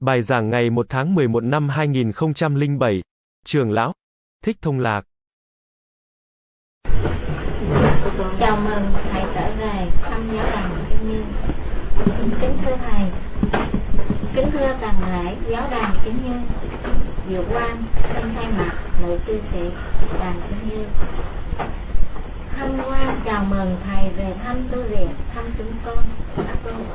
Bài giảng ngày 1 tháng 11 năm 2007. Trường lão Thích Thông Lạc. Chào mừng thầy trở về thăm giáo đàn Kim Như. Kính thưa thầy, kính thưa toàn lễ giáo đàn Kim Như, Diệu Quang xin thay mặt nữ Tư thị đàn Kim Như. Thăm quan chào mừng thầy về thăm tu viện, thăm chúng con. Các ơn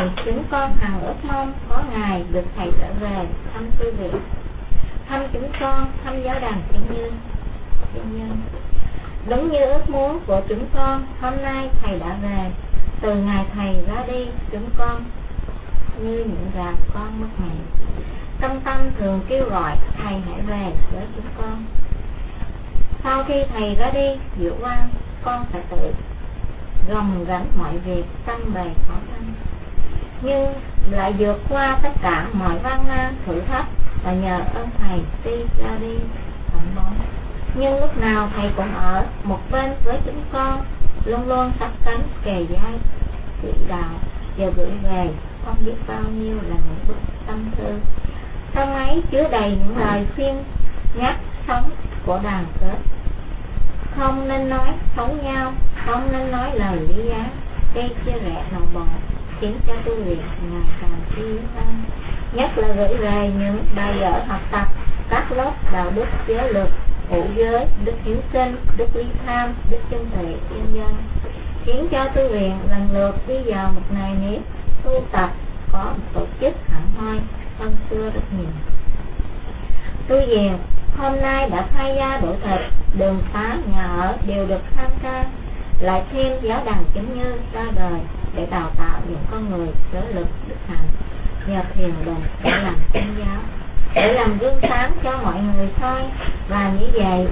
gọi chúng con hằng ước mong có ngày được thầy trở về thăm tu viện, thăm chúng con, thăm giáo đàn Thiên Như. Thiên Như. Đúng như ước muốn của chúng con, hôm nay thầy đã về. Từ ngày thầy ra đi, chúng con như những gà con mất mẹ. Tâm tâm thường kêu gọi thầy hãy về với chúng con. Sau khi thầy ra đi, Diệu Quang, con phải tự gồng gánh mọi việc tâm bề khó khăn nhưng lại vượt qua tất cả mọi văn nan thử thách và nhờ ơn thầy đi ra đi. Thẳng bóng nhưng lúc nào thầy cũng ở một bên với chúng con, luôn luôn sắp cánh kề vai chỉ đạo giờ gửi về không biết bao nhiêu là những bức tâm thư trong ấy chứa đầy những lời khuyên nhắc sống của đàn kết. Không nên nói xấu nhau, không nên nói lời lý giá gây chia rẽ nội bộ khiến cho tu luyện ngày càng tiến hơn. Nhất là gửi về những bài vở học tập, các lớp đạo đức giới luật ngũ giới, đức hiếu sinh đức lý tham, đức chân tuệ nhân. Dân khiến cho tu luyện lần lượt đi vào một ngày nếp tu tập, có tổ chức hẳn hoi hơn xưa rất nhiều. Tu viện hôm nay đã thay ra đổi thịt đường xá, nhà ở đều được tham gia lại thêm giáo đàn kính như ra đời để đào tạo những con người sở lực đức hạnh. Nhờ thiền đồng để làm tôn giáo, để làm gương sáng cho mọi người thôi. Và như vậy,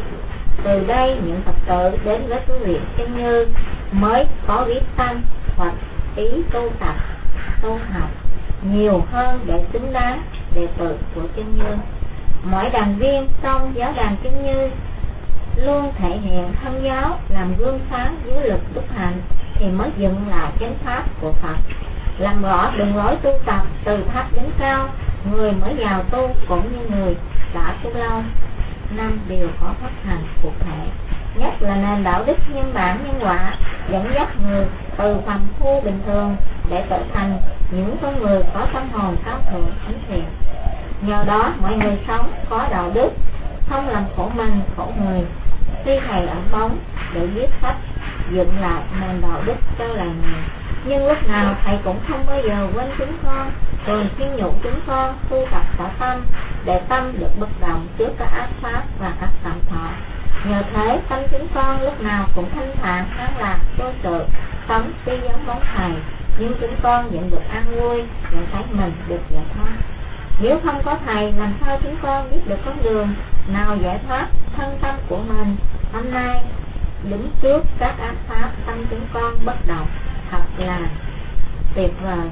từ đây những phật tử đến với tu viện chứng như mới có biết tăng hoặc ý tu tập, tu học nhiều hơn để xứng đáng đệ tử của chứng như mỗi đàn viên trong giáo đàn chứng như luôn thể hiện thân giáo, làm gương sáng dưới lực đức hạnh, thì mới dựng lại chánh pháp của Phật. Làm rõ đường lối tu tập từ thấp đến cao, người mới vào tu cũng như người đã tu lâu. Năm điều có phát hành cụ thể. Nhất là nền đạo đức nhân bản nhân quả, dẫn dắt người từ phàm phu bình thường để trở thành những con người có tâm hồn cao thượng, thánh thiện. Nhờ đó, mọi người sống có đạo đức, không làm khổ mình, khổ người khi thầy ẩn bóng để viết sách dựng lại nền đạo đức cho làng này nhưng lúc nào thầy cũng không bao giờ quên chúng con. Thường khuyên nhủ chúng con tu tập cả tâm, để tâm được bất động trước các ác pháp và các cảm thọ. Nhờ thế, tâm chúng con lúc nào cũng thanh thản, an lạc, vô sự, sống tuy giống bóng thầy. Nhưng chúng con nhận được an vui nhận thấy mình được giải thoát nếu không có thầy, làm sao chúng con biết được con đường nào giải thoát thân tâm của mình? Hôm nay, đứng trước các ác pháp, tâm chúng con bất động. Thật là tuyệt vời.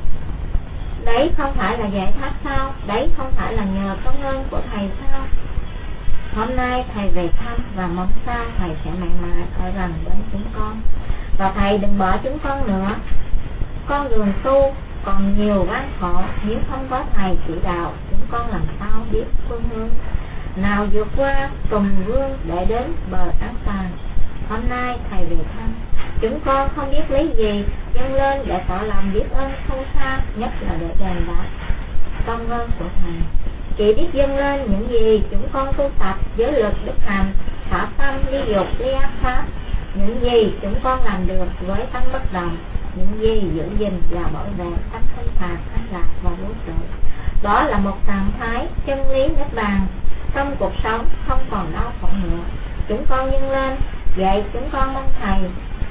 Đấy không phải là giải thoát sao? Đấy không phải là nhờ công ơn của thầy sao? Hôm nay thầy về thăm và mong sao thầy sẽ mãi mãi ở gần bên chúng con. Và thầy đừng bỏ chúng con nữa. Con đường tu còn nhiều gian khổ. Nếu không có thầy chỉ đạo, chúng con làm sao biết phương hướng? Nào vượt qua tùng vương để đến bờ an toàn hôm nay thầy về thăm. Chúng con không biết lấy gì, dâng lên để tỏ lòng biết ơn sâu xa, nhất là để đền đáp công ơn của thầy. Chỉ biết dâng lên những gì chúng con tu tập với lực đức hành thả tâm ly dục, ly ác pháp. Những gì chúng con làm được với tâm bất động những gì giữ gìn và bảo vệ các thanh phạt thanh lạc và vũ trụ đó là một trạng thái chân lý nhất bàn. Trong cuộc sống, không còn đau khổ nữa. Chúng con nhân lên vậy chúng con mong thầy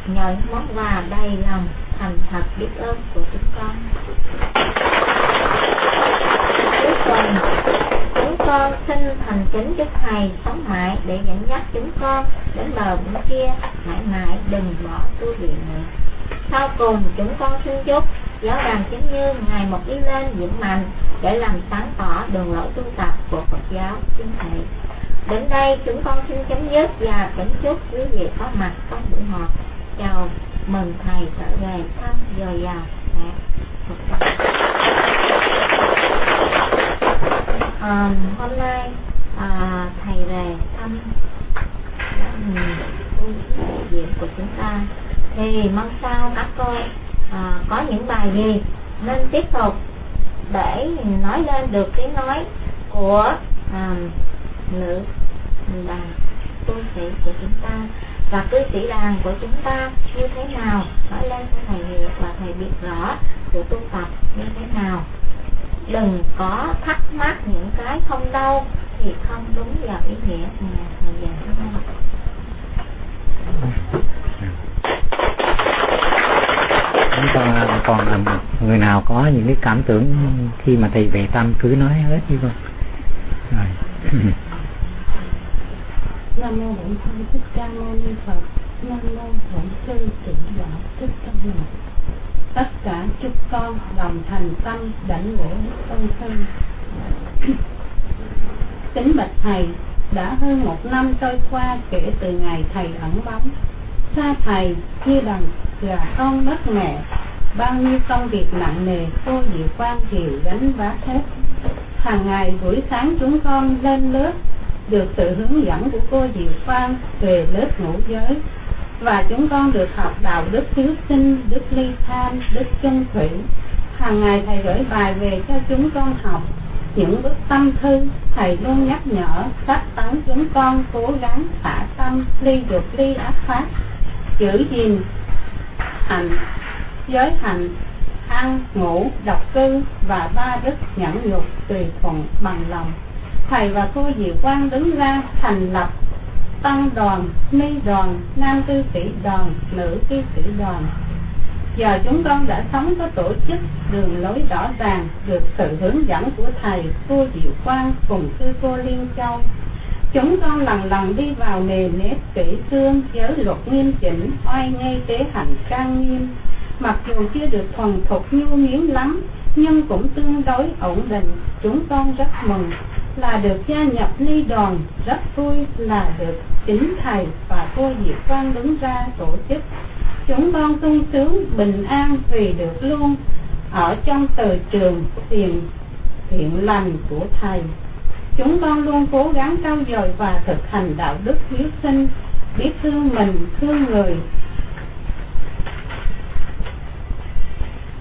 nhận món quà đầy lòng, thành thật biết ơn của chúng con. Cuối cùng, chúng con xin thành kính chúc thầy sống mãi để dẫn dắt chúng con đến bờ bên kia. Mãi mãi đừng bỏ tu viện nữa sau cùng chúng con xin chúc giáo đoàn chính như ngày một đi lên vững mạnh để làm sáng tỏ đường lối tu tập của Phật giáo chính thầy. Đến đây chúng con xin chấm dứt và kính chúc quý vị có mặt trong buổi họp. Chào mừng thầy trở về thăm dồi dào mẹ à, hôm nay à, thầy về thăm viện của chúng ta thì mong sao các cô à, có những bài gì nên tiếp tục để nói lên được tiếng nói của à, nữ đàn tu sĩ của chúng ta và cư sĩ đàn của chúng ta như thế nào? Nói lên cho thầy hiểu và thầy biết rõ sự tu tập như thế nào. Đừng có thắc mắc những cái không đâu thì không đúng vào ý nghĩa mà thầy dạy chúng ta. Còn là người nào có những cái cảm tưởng khi mà thầy về tâm cứ nói hết đi con. Rồi. Nam mô bổn sư thích ca mâu ni phật. Nam mô bổn sư tịnh độ thích ca mâu tất cả chúc con đồng thành tâm đảnh lễ tôn sư. Kính bạch thầy, đã hơn một năm trôi qua kể từ ngày thầy ẩn bóng. Xa thầy như đằng gà con đất mẹ bao nhiêu công việc nặng nề cô diệu quan kiều gánh vác hết. Hàng ngày buổi sáng chúng con lên lớp, được sự hướng dẫn của cô diệu quan về lớp ngũ giới. Và chúng con được học đạo đức hiếu sinh, đức ly tham, đức chung thủy. Hàng ngày thầy gửi bài về cho chúng con học. Những bức tâm thư, thầy luôn nhắc nhở sách tấn chúng con cố gắng xả tâm, ly dục, ly ác pháp. Giữ gìn hạnh giới hạnh ăn ngủ độc cư và ba đức nhẫn nhục tùy thuận bằng lòng. Thầy và cô diệu quang đứng ra thành lập tăng đoàn, ni đoàn, nam cư sĩ đoàn, nữ cư sĩ đoàn. Giờ chúng con đã sống có tổ chức đường lối rõ ràng được sự hướng dẫn của thầy cô diệu quang cùng sư cô liên châu. Chúng con lần lần đi vào nề nếp kỹ cương giới luật nghiêm chỉnh, oai nghi tế hạnh trang nghiêm mặc dù chưa được thuần thục nhu miến lắm, nhưng cũng tương đối ổn định. Chúng con rất mừng. Là được gia nhập ly đoàn, rất vui là được chính thầy và cô diệp quang đứng ra tổ chức. Chúng con sung sướng bình an vì được luôn ở trong từ trường tiền thiện lành của thầy. Chúng con luôn cố gắng trau dồi và thực hành đạo đức hiếu sinh, biết thương mình, thương người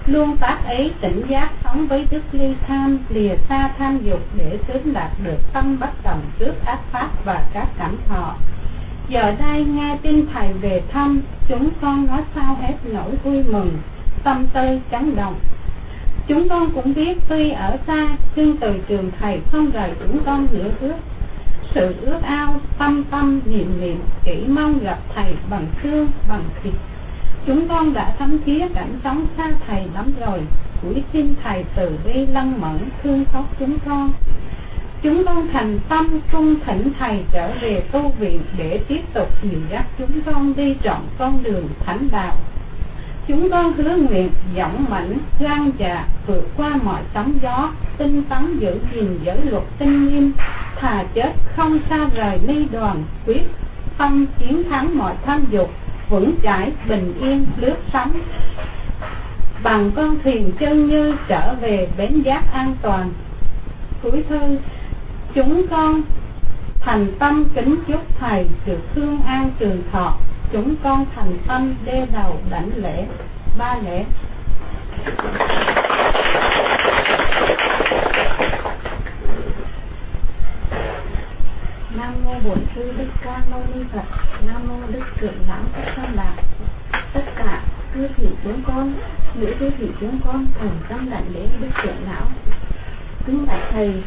luôn tác ý tỉnh giác sống với đức ly tham, lìa xa tham dục để sớm đạt được tâm bất đồng trước ác pháp và các cảm thọ. Giờ đây nghe tin thầy về thăm, chúng con nói sao hết nỗi vui mừng, tâm tư chấn động. Chúng con cũng biết tuy ở xa, nhưng từ trường thầy không rời chúng con nửa bước. Sự ước ao, tâm tâm, niệm niệm, chỉ mong gặp thầy bằng xương bằng thịt chúng con đã thấm thía cảnh sống xa thầy lắm rồi. Cuối xin thầy từ bi lăng mẫn thương xót chúng con. Chúng con thành tâm cung thỉnh thầy trở về tu viện để tiếp tục dìu dắt chúng con đi trọn con đường thánh đạo. Chúng con hứa nguyện dõng mãnh gan dạ vượt qua mọi sóng gió, tinh tấn giữ gìn giới luật tinh nghiêm, thà chết không xa rời ni đoàn, quyết tâm chiến thắng mọi tham dục vững chãi, bình yên, lướt sóng. Bằng con thuyền chân như trở về bến giác an toàn. Cuối thư, chúng con thành tâm kính chúc thầy được thương an trường thọ. Chúng con thành tâm đê đầu đảnh lễ, ba lễ. Nam bổn sư đức ca mâu ni phật, nam mô đức trưởng lão phật tam đạo tất cả cư sĩ chúng con, nữ cư sĩ chúng con thành tâm đảnh lễ đức trưởng lão. Kính bạch thầy,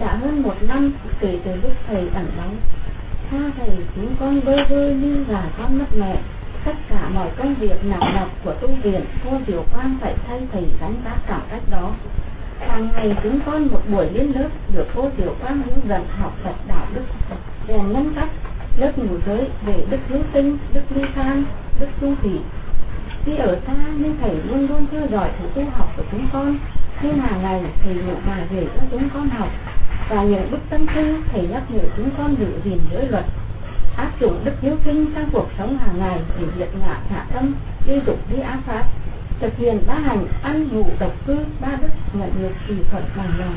đã hơn một năm kể từ lúc thầy ẩn bóng tha thầy chúng con bơ vơ như là con mất mẹ. Tất cả mọi công việc nặng nhọc của tu viện Cô tiểu Quang phải thay thầy gánh vác cảm cách đó. Hàng ngày chúng con một buổi lên lớp, Được cô tiểu Quang hướng dẫn học Phật đạo đức rèn nhân cấp Lớp ngủ giới về đức hiếu tinh, đức ly tham, đức tu thị Khi ở xa nhưng thầy luôn luôn theo dõi sự tu học của chúng con. Nên hàng ngày thầy ngủ bài về cho chúng con học và những bức tâm thư thầy nhắc nhở chúng con giữ gìn giới luật. Áp dụng đức hiếu kinh trong cuộc sống hàng ngày để diệt ngã hạ tâm đi dục đi ác pháp. Thực hiện ba hành ăn ngủ độc cư ba đức nhận được kỳ thuận bằng lòng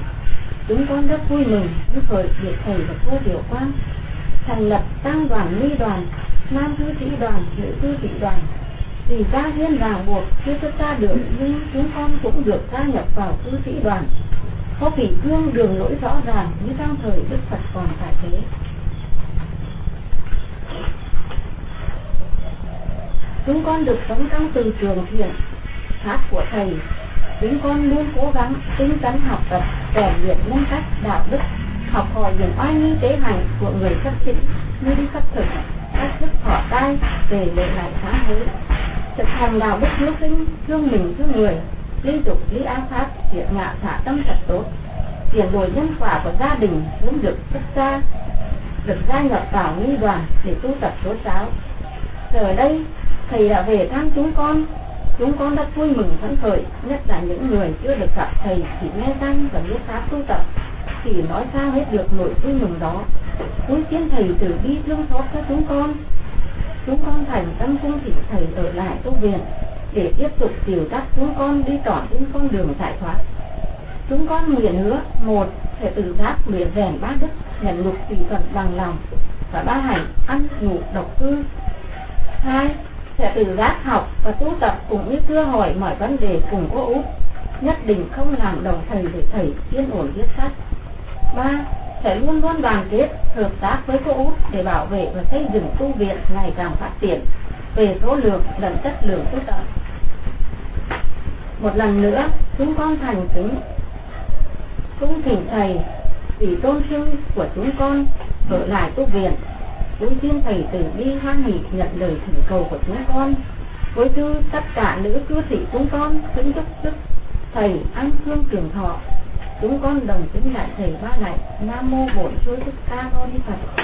chúng con rất vui mừng với thời được thầy và cô tiểu quan thành lập tăng đoàn nghi đoàn, nam thư sĩ đoàn, nữ thư sĩ đoàn. Vì gia hiên ràng buộc chưa xuất ra được nhưng chúng con cũng được gia nhập vào thư sĩ đoàn. Có vị gương đường lối rõ ràng như trong thời đức phật còn tại thế. Chúng con được sống trong từ trường thiện pháp của thầy chúng con luôn cố gắng tinh tấn học tập, rèn luyện nhân cách, đạo đức, học hỏi những oai nghi tế hành của người cấp sĩ như đi khắc thực cách thức họ tay về lệ lại sáng hội thực hành đạo đức hiếu sinh thương mình, thương người, liên tục lý áo pháp, thiện ngạ thả tâm thật tốt, tiền đổi nhân quả của gia đình cũng được xuất ra được gia nhập vào nghi đoàn để tu tập tố giáo. Giờ đây, thầy đã về thăm chúng con chúng con rất vui mừng phấn khởi, nhất là những người chưa được gặp thầy chỉ nghe danh và biết pháp tu tập, thì nói sao hết được nỗi vui mừng đó. Cuối tiên thầy từ bi thương xót cho chúng con. Chúng con thành tâm cung thỉnh thầy ở lại tu viện để tiếp tục điều dắt chúng con đi trọn trên con đường giải thoát. Chúng con nguyện hứa, một, sẽ tự giác nguyện rèn ba đức, nhận lục tùy thuận bằng lòng và ba hành ăn ngủ độc cư. Hai sẽ tự giác học và tu tập cũng như thưa hỏi mọi vấn đề cùng cô út. Nhất định không làm đồng thầy để thầy yên ổn viết sách ba, sẽ luôn luôn đoàn kết, hợp tác với cô út để bảo vệ và xây dựng tu viện ngày càng phát triển về số lượng lẫn chất lượng tu tập. Một lần nữa, chúng con thành kính, cung thỉnh thầy, vì tôn sư của chúng con ở lại tu viện. Chúng xin thầy từ bi hoan hỷ nhận lời thỉnh cầu của chúng con. Với thư tất cả nữ cư sĩ chúng con kính chúc đức thầy an thương trường thọ. Chúng con đồng kính lại thầy ba lại nam mô bổn sư thích ca mâu ni phật.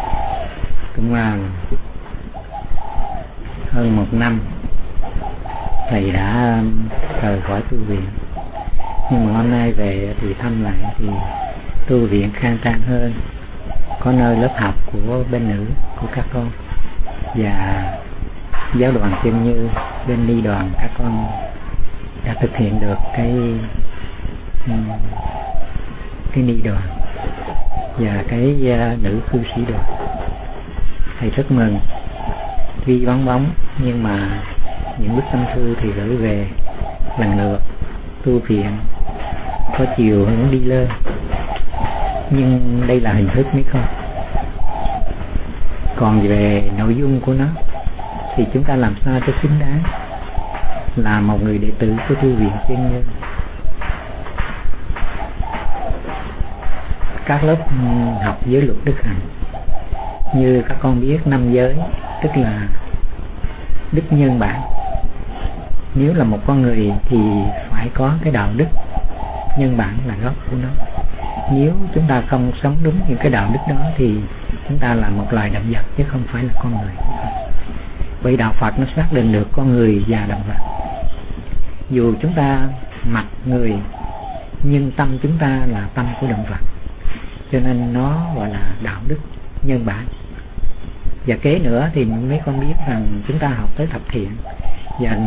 cũng là hơn một năm thầy đã um, rời khỏi tu viện. Nhưng mà hôm nay về thì thăm lại thì tu viện khang trang hơn. Có nơi lớp học của bên nữ của các con. Và giáo đoàn kim như bên ni đoàn các con đã thực hiện được cái um, cái ni đoàn và cái uh, nữ cư sĩ đoàn thầy rất mừng tuy vắng bóng, nhưng mà những bức tâm thư thì gửi về lần lượt tu viện, có chiều hướng đi lên. Nhưng đây là hình thức mấy con còn về nội dung của nó thì chúng ta làm sao cho xứng đáng là một người đệ tử của thư viện chuyên nhân. Các lớp học giới luật đức hạnh như các con biết, năm giới, tức là đức nhân bản. Nếu là một con người thì phải có cái đạo đức nhân bản là gốc của nó. Nếu chúng ta không sống đúng những cái đạo đức đó thì chúng ta là một loài động vật chứ không phải là con người. Vậy đạo Phật nó xác định được con người và động vật. Dù chúng ta mặc người, nhưng tâm chúng ta là tâm của động vật. Cho nên nó gọi là đạo đức nhân bản và kế nữa thì mấy con biết rằng chúng ta học tới thập thiện. Và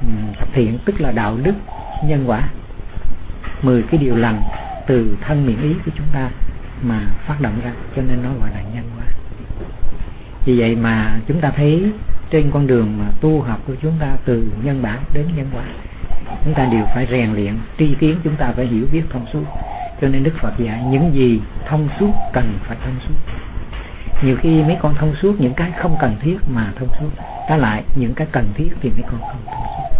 ừ, thập thiện tức là đạo đức, nhân quả. Mười cái điều lành từ thân miệng ý của chúng ta mà phát động ra, cho nên nó gọi là nhân quả. Vì vậy mà chúng ta thấy trên con đường mà tu học của chúng ta từ nhân bản đến nhân quả, chúng ta đều phải rèn luyện, tri kiến chúng ta phải hiểu biết thông suốt. Cho nên đức phật dạy, những gì thông suốt cần phải thông suốt nhiều khi mấy con thông suốt, những cái không cần thiết mà thông suốt. Trái lại, những cái cần thiết thì mấy con không thông suốt.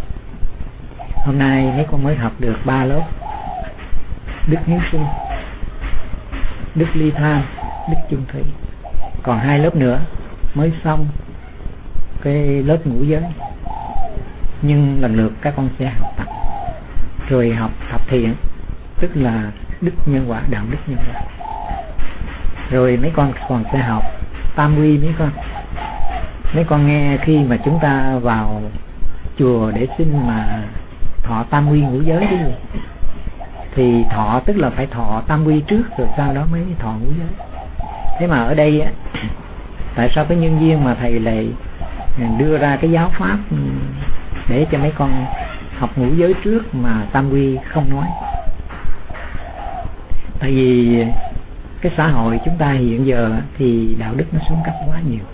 Hôm nay mấy con mới học được ba lớp. Đức hiếu sinh đức ly tham đức chung thủy. Còn hai lớp nữa mới xong cái lớp ngũ giới nhưng lần lượt các con sẽ học tập. Rồi học thập thiện, tức là đức nhân quả, đạo đức nhân quả rồi mấy con còn sẽ học tam quy mấy con. Mấy con nghe khi mà chúng ta vào chùa để xin mà thọ tam quy ngũ giới đi. Gì thì thọ tức là phải thọ tam quy trước, rồi sau đó mới thọ ngũ giới. Thế mà ở đây á, tại sao cái nhân viên mà thầy lại đưa ra cái giáo pháp để cho mấy con học ngũ giới trước mà tam quy không nói? Tại vì cái xã hội chúng ta hiện giờ thì đạo đức nó xuống cấp quá nhiều.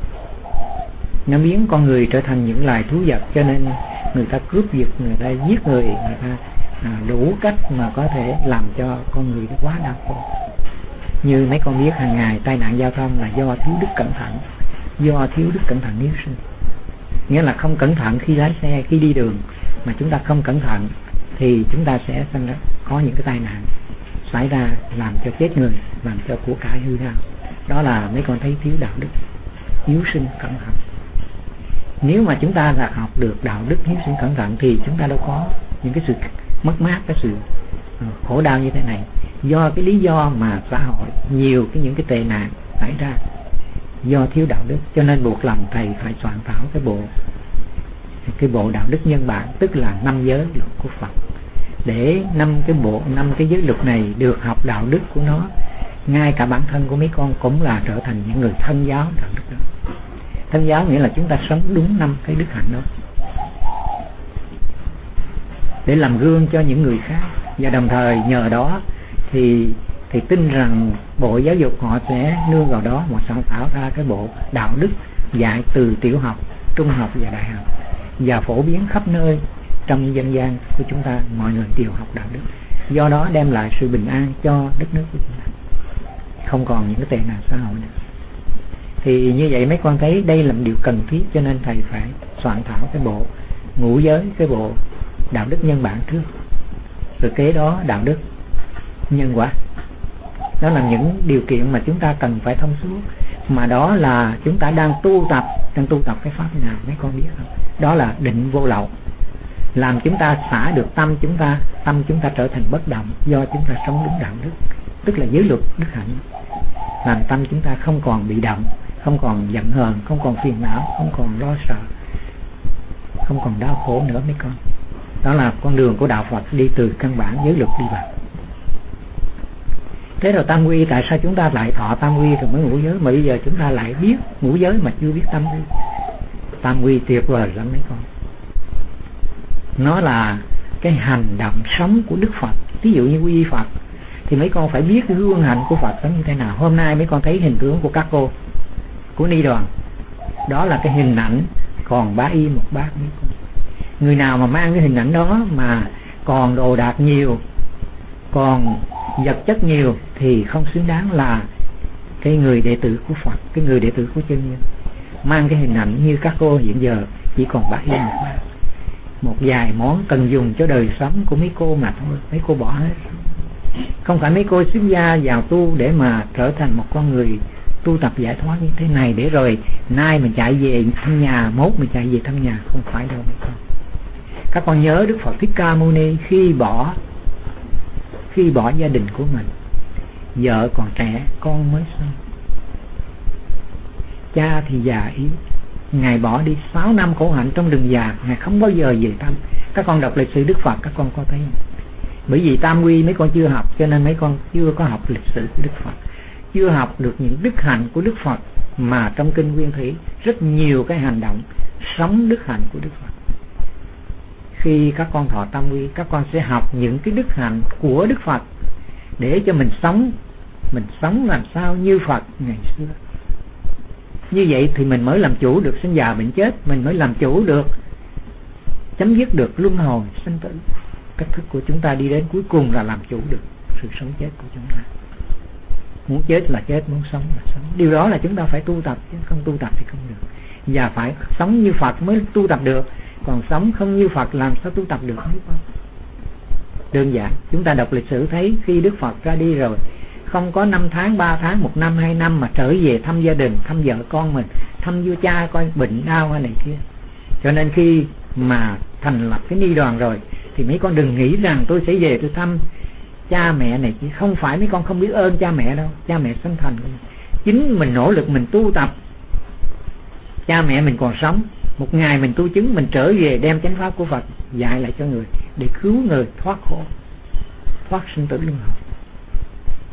Nó biến con người trở thành những loài thú vật cho nên người ta cướp giật người ta giết người người ta à, đủ cách mà có thể làm cho con người quá đau khổ. Như mấy con biết hàng ngày tai nạn giao thông là do thiếu đức cẩn thận do thiếu đức cẩn thận hiếu sinh. Nghĩa là không cẩn thận khi lái xe khi đi đường mà chúng ta không cẩn thận thì chúng ta sẽ có những cái tai nạn xảy ra làm cho chết người, làm cho của cải hư hao đó là mấy con thấy thiếu đạo đức hiếu sinh cẩn thận. Nếu mà chúng ta là học được đạo đức hiếu sinh cẩn thận thì chúng ta đâu có những cái sự mất mát, cái sự ờ, khổ đau như thế này. Do cái lý do mà xã hội nhiều cái những cái tệ nạn xảy ra, do thiếu đạo đức, cho nên buộc lòng thầy phải soạn thảo cái bộ cái bộ đạo đức nhân bản, tức là năm giới luật của Phật để năm cái bộ, năm cái giới luật này được học đạo đức của nó. Ngay cả bản thân của mấy con cũng là trở thành những người thân giáo đạo đức đó. Thân giáo nghĩa là chúng ta sống đúng năm cái đức hạnh đó. Để làm gương cho những người khác. Và đồng thời nhờ đó thì thì tin rằng bộ giáo dục họ sẽ nương vào đó mà sáng tạo ra cái bộ đạo đức dạy từ tiểu học, trung học và đại học. Và phổ biến khắp nơi trong dân gian của chúng ta, mọi người đều học đạo đức. Do đó đem lại sự bình an cho đất nước của chúng ta. Không còn những cái tệ nạn xã hội nữa. Thì như vậy mấy con thấy đây là một điều cần thiết cho nên thầy phải soạn thảo cái bộ ngũ giới, cái bộ đạo đức nhân bản trước rồi kế đó đạo đức, nhân quả. Đó là những điều kiện mà chúng ta cần phải thông suốt. Mà đó là chúng ta đang tu tập, đang tu tập cái pháp nào, mấy con biết không? Đó là định vô lậu làm chúng ta xả được tâm chúng ta, tâm chúng ta trở thành bất động do chúng ta sống đúng đạo đức, tức là giới luật đức hạnh. Làm tâm chúng ta không còn bị động, không còn giận hờn, không còn phiền não, không còn lo sợ, không còn đau khổ nữa mấy con. Đó là con đường của đạo Phật đi từ căn bản giới luật đi vào. Thế rồi tam quy, tại sao chúng ta lại thọ tam quy rồi mới ngũ giới? Mà bây giờ chúng ta lại biết ngũ giới mà chưa biết tam quy. Tam quy tuyệt vời lắm mấy con nó là cái hành động sống của đức phật. Ví dụ như quy phật, thì mấy con phải biết gương hạnh của phật nó như thế nào. Hôm nay mấy con thấy hình tướng của các cô, của ni đoàn. Đó là cái hình ảnh còn bá y một bát mấy con. Người nào mà mang cái hình ảnh đó mà còn đồ đạc nhiều, còn vật chất nhiều thì không xứng đáng là cái người đệ tử của Phật, cái người đệ tử của chân nhân. Mang cái hình ảnh như các cô hiện giờ chỉ còn bát y một bác một vài món cần dùng cho đời sống của mấy cô mà thôi, mấy cô bỏ hết. Không phải mấy cô xuất gia vào tu để mà trở thành một con người tu tập giải thoát như thế này để rồi nay mình chạy về thăm nhà, mốt mình chạy về thăm nhà, không phải đâu mấy con các con nhớ đức phật thích ca mâu ni khi bỏ khi bỏ gia đình của mình. Vợ còn trẻ, con mới xong cha thì già yếu ngài bỏ đi. 6 năm khổ hạnh trong rừng già, ngài không bao giờ về tâm các con đọc lịch sử đức phật, các con có thấy bởi vì tam quy mấy con chưa học, cho nên mấy con chưa có học lịch sử của đức phật. Chưa học được những đức hạnh của đức phật, mà trong kinh nguyên thủy rất nhiều cái hành động sống đức hạnh của đức phật. Khi các con thọ tam quy, các con sẽ học những cái đức hạnh của đức phật để cho mình sống. Mình sống làm sao như phật ngày xưa như vậy thì mình mới làm chủ được sinh già bệnh chết, mình mới làm chủ được, chấm dứt được luân hồi sinh tử. Cách thức của chúng ta đi đến cuối cùng là làm chủ được sự sống chết của chúng ta. Muốn chết là chết, muốn sống là sống. Điều đó là chúng ta phải tu tập, chứ không tu tập thì không được. Và phải sống như phật mới tu tập được. Còn sống không như phật làm sao tu tập được? Không đơn giản, chúng ta đọc lịch sử thấy khi đức phật ra đi rồi không có năm tháng, ba tháng, một năm, hai năm mà trở về thăm gia đình, thăm vợ con mình, thăm vua cha coi, bệnh đau hay này kia. Cho nên khi mà thành lập cái ni đoàn rồi, thì mấy con đừng nghĩ rằng tôi sẽ về tôi thăm cha mẹ này chứ không phải mấy con không biết ơn cha mẹ đâu, cha mẹ sinh thành. Chính mình nỗ lực mình tu tập, cha mẹ mình còn sống. Một ngày mình tu chứng, mình trở về đem chánh pháp của Phật dạy lại cho người, để cứu người thoát khổ, thoát sinh tử luân hồi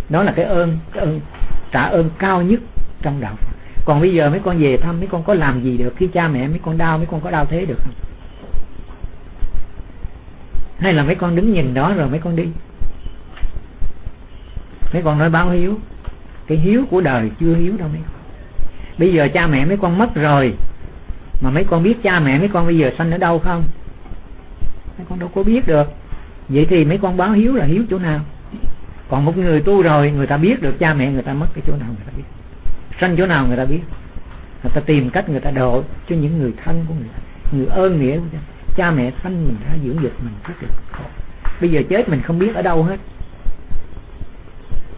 đó là cái ơn cái ơn trả ơn cao nhất trong đạo Phật còn bây giờ mấy con về thăm mấy con có làm gì được khi cha mẹ mấy con đau mấy con có đau thế được không hay là mấy con đứng nhìn đó rồi mấy con đi mấy con nói báo hiếu cái hiếu của đời chưa hiếu đâu mấy con bây giờ cha mẹ mấy con mất rồi mà mấy con biết cha mẹ mấy con bây giờ sanh ở đâu không mấy con đâu có biết được vậy thì mấy con báo hiếu là hiếu chỗ nào còn một người tu rồi người ta biết được cha mẹ người ta mất cái chỗ nào người ta biết. Sanh chỗ nào người ta biết. Người ta tìm cách người ta độ cho những người thân của người ta người ơn nghĩa của cha, cha mẹ sanh mình ra dưỡng dục mình rất được khổ. Bây giờ chết mình không biết ở đâu hết.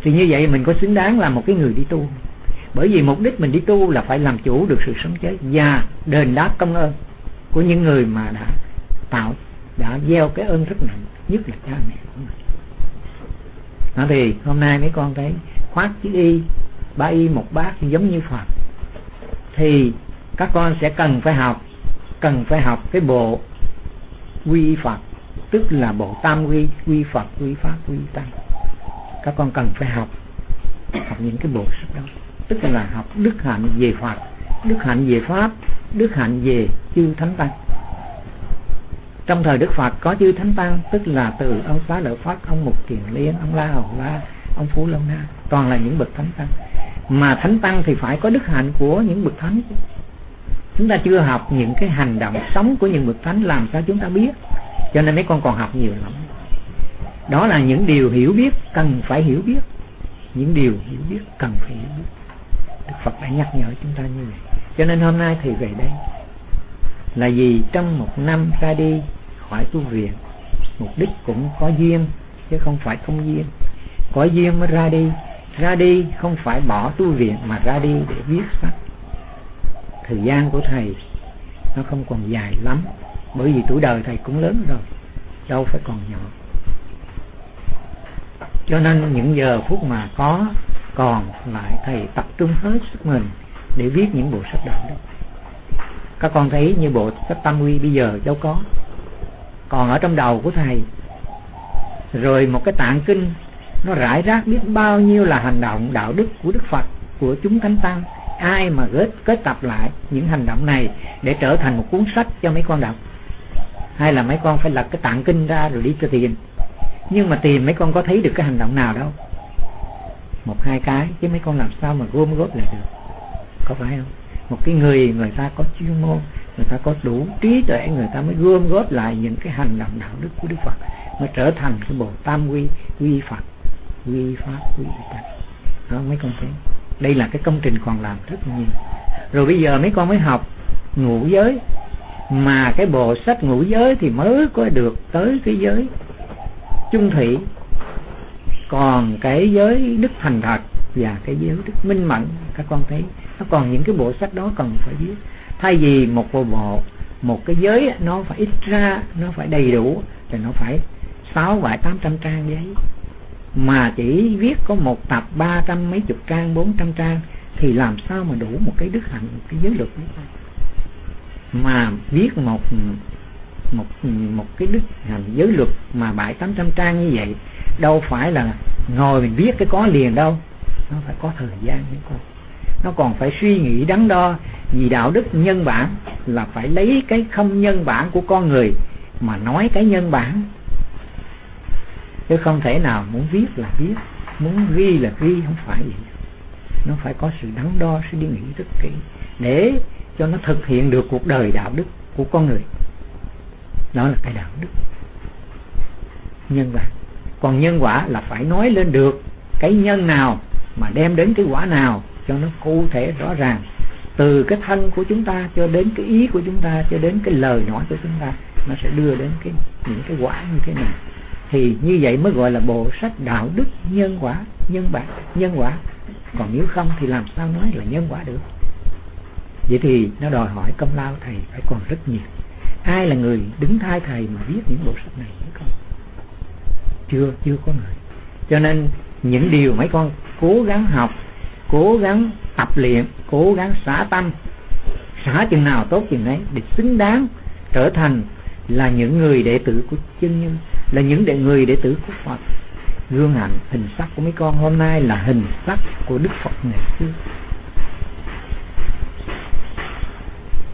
Thì như vậy mình có xứng đáng là một cái người đi tu. Bởi vì mục đích mình đi tu là phải làm chủ được sự sống chết và đền đáp công ơn của những người mà đã tạo đã gieo cái ơn rất nặng nhất là cha mẹ của mình nó thì hôm nay mấy con thấy khoác chữ y, ba y một bát giống như phật. Thì các con sẽ cần phải học, cần phải học cái bộ quy phật, tức là bộ tam quy quy phật, quy pháp, quy tăng. Các con cần phải học học những cái bộ sách đó. Tức là học đức hạnh về Phật, đức hạnh về Pháp, đức hạnh về chư Thánh Tăng trong thời Đức Phật có chư Thánh Tăng, tức là từ ông Xá Lợi Phất ông Mục Kiền Liên, ông La Hầu La, ông Phú Long Na, toàn là những bậc Thánh Tăng. Mà Thánh Tăng thì phải có đức hạnh của những bậc Thánh. Chúng ta chưa học những cái hành động sống của những bậc Thánh làm sao chúng ta biết, cho nên mấy con còn học nhiều lắm. Đó là những điều hiểu biết cần phải hiểu biết. Những điều hiểu biết cần phải hiểu biết. Đức Phật đã nhắc nhở chúng ta như vậy. Cho nên hôm nay thì về đây là vì trong một năm ra đi, khỏi tu viện, mục đích cũng có duyên, chứ không phải không duyên. Có duyên mới ra đi. Ra đi không phải bỏ tu viện mà ra đi để viết sách thời gian của thầy, nó không còn dài lắm, bởi vì tuổi đời thầy cũng lớn rồi, đâu phải còn nhỏ. Cho nên những giờ phút mà có, còn lại thầy tập trung hết sức mình để viết những bộ sách đạo đức các con thấy như bộ sách tâm quy bây giờ đâu có. Còn ở trong đầu của thầy, rồi một cái tạng kinh, nó rải rác biết bao nhiêu là hành động, đạo đức của đức phật, của chúng thánh tăng. Ai mà kết kết tập lại những hành động này để trở thành một cuốn sách cho mấy con đọc? Hay là mấy con phải lật cái tạng kinh ra rồi đi cho tiền nhưng mà tiền mấy con có thấy được cái hành động nào đâu? Một, hai cái, chứ mấy con làm sao mà gom góp lại được? Có phải không? Một cái người người ta có chuyên môn, người ta có đủ trí tuệ, người ta mới gom góp lại những cái hành động đạo đức của đức phật, mới trở thành cái bộ tam quy quy phật, quy pháp, quy tăng đó, mấy con thấy đây là cái công trình còn làm rất nhiều. Rồi bây giờ mấy con mới học ngũ giới. Mà cái bộ sách ngũ giới thì mới có được tới cái giới chung thủy. Còn cái giới đức thành thật và cái giới đức minh mẫn, các con thấy nó còn những cái bộ sách đó cần phải viết. Thay vì một bộ bộ, một cái giới nó phải ít ra, nó phải đầy đủ, thì nó phải sáu vài tám trăm trang giấy. Mà chỉ viết có một tập ba trăm mấy chục trang, bốn trăm trang, thì làm sao mà đủ một cái đức hạnh, một cái giới luật mà viết một một một cái đức hạnh, giới luật mà bảy tám trăm trang như vậy, đâu phải là ngồi mình viết cái có liền đâu. Nó phải có thời gian mới con nó còn phải suy nghĩ đắn đo vì đạo đức nhân bản là phải lấy cái không nhân bản của con người mà nói cái nhân bản. Chứ không thể nào muốn viết là viết, muốn ghi là ghi, không phải vậy. Nó phải có sự đắn đo suy nghĩ rất kỹ để cho nó thực hiện được cuộc đời đạo đức của con người. Đó là cái đạo đức nhân bản còn nhân quả là phải nói lên được cái nhân nào mà đem đến cái quả nào cho nó cụ thể rõ ràng. Từ cái thân của chúng ta cho đến cái ý của chúng ta, cho đến cái lời nói của chúng ta, nó sẽ đưa đến cái, những cái quả như thế này. Thì như vậy mới gọi là bộ sách đạo đức nhân quả, nhân bản, nhân quả. Còn nếu không thì làm sao nói là nhân quả được? Vậy thì nó đòi hỏi công lao thầy phải còn rất nhiều. Ai là người đứng thay thầy mà viết những bộ sách này mấy con chưa chưa có người. Cho nên những điều mấy con cố gắng học cố gắng tập luyện, cố gắng xả tâm. Xả chừng nào tốt chừng đấy để xứng đáng trở thành là những người đệ tử của chân nhân, là những đệ người đệ tử của Phật. Gương ảnh, hình sắc của mấy con hôm nay là hình sắc của Đức Phật ngày xưa.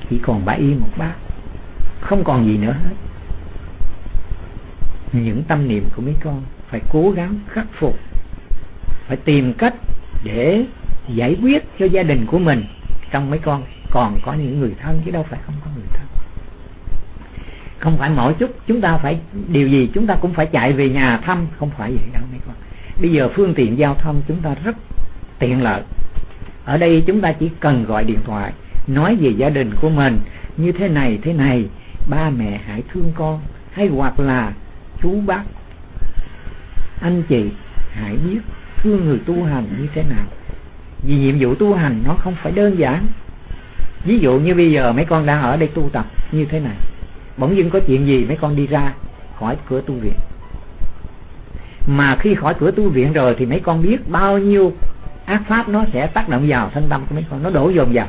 Chỉ còn bãi y một bát, không còn gì nữa hết. Những tâm niệm của mấy con phải cố gắng khắc phục, phải tìm cách để giải quyết cho gia đình của mình. Trong mấy con, còn có những người thân chứ đâu phải không có người thân. Không phải mỗi chút chúng ta phải, điều gì chúng ta cũng phải chạy về nhà thăm, không phải vậy đâu mấy con. Bây giờ phương tiện giao thông chúng ta rất tiện lợi. Ở đây chúng ta chỉ cần gọi điện thoại, nói về gia đình của mình, như thế này thế này, ba mẹ hãy thương con, hay hoặc là chú bác, anh chị hãy biết thương người tu hành như thế nào vì nhiệm vụ tu hành nó không phải đơn giản. Ví dụ như bây giờ mấy con đang ở đây tu tập như thế này. Bỗng dưng có chuyện gì mấy con đi ra khỏi cửa tu viện. Mà khi khỏi cửa tu viện rồi thì mấy con biết bao nhiêu ác pháp nó sẽ tác động vào thân tâm của mấy con. Nó đổ dồn vào.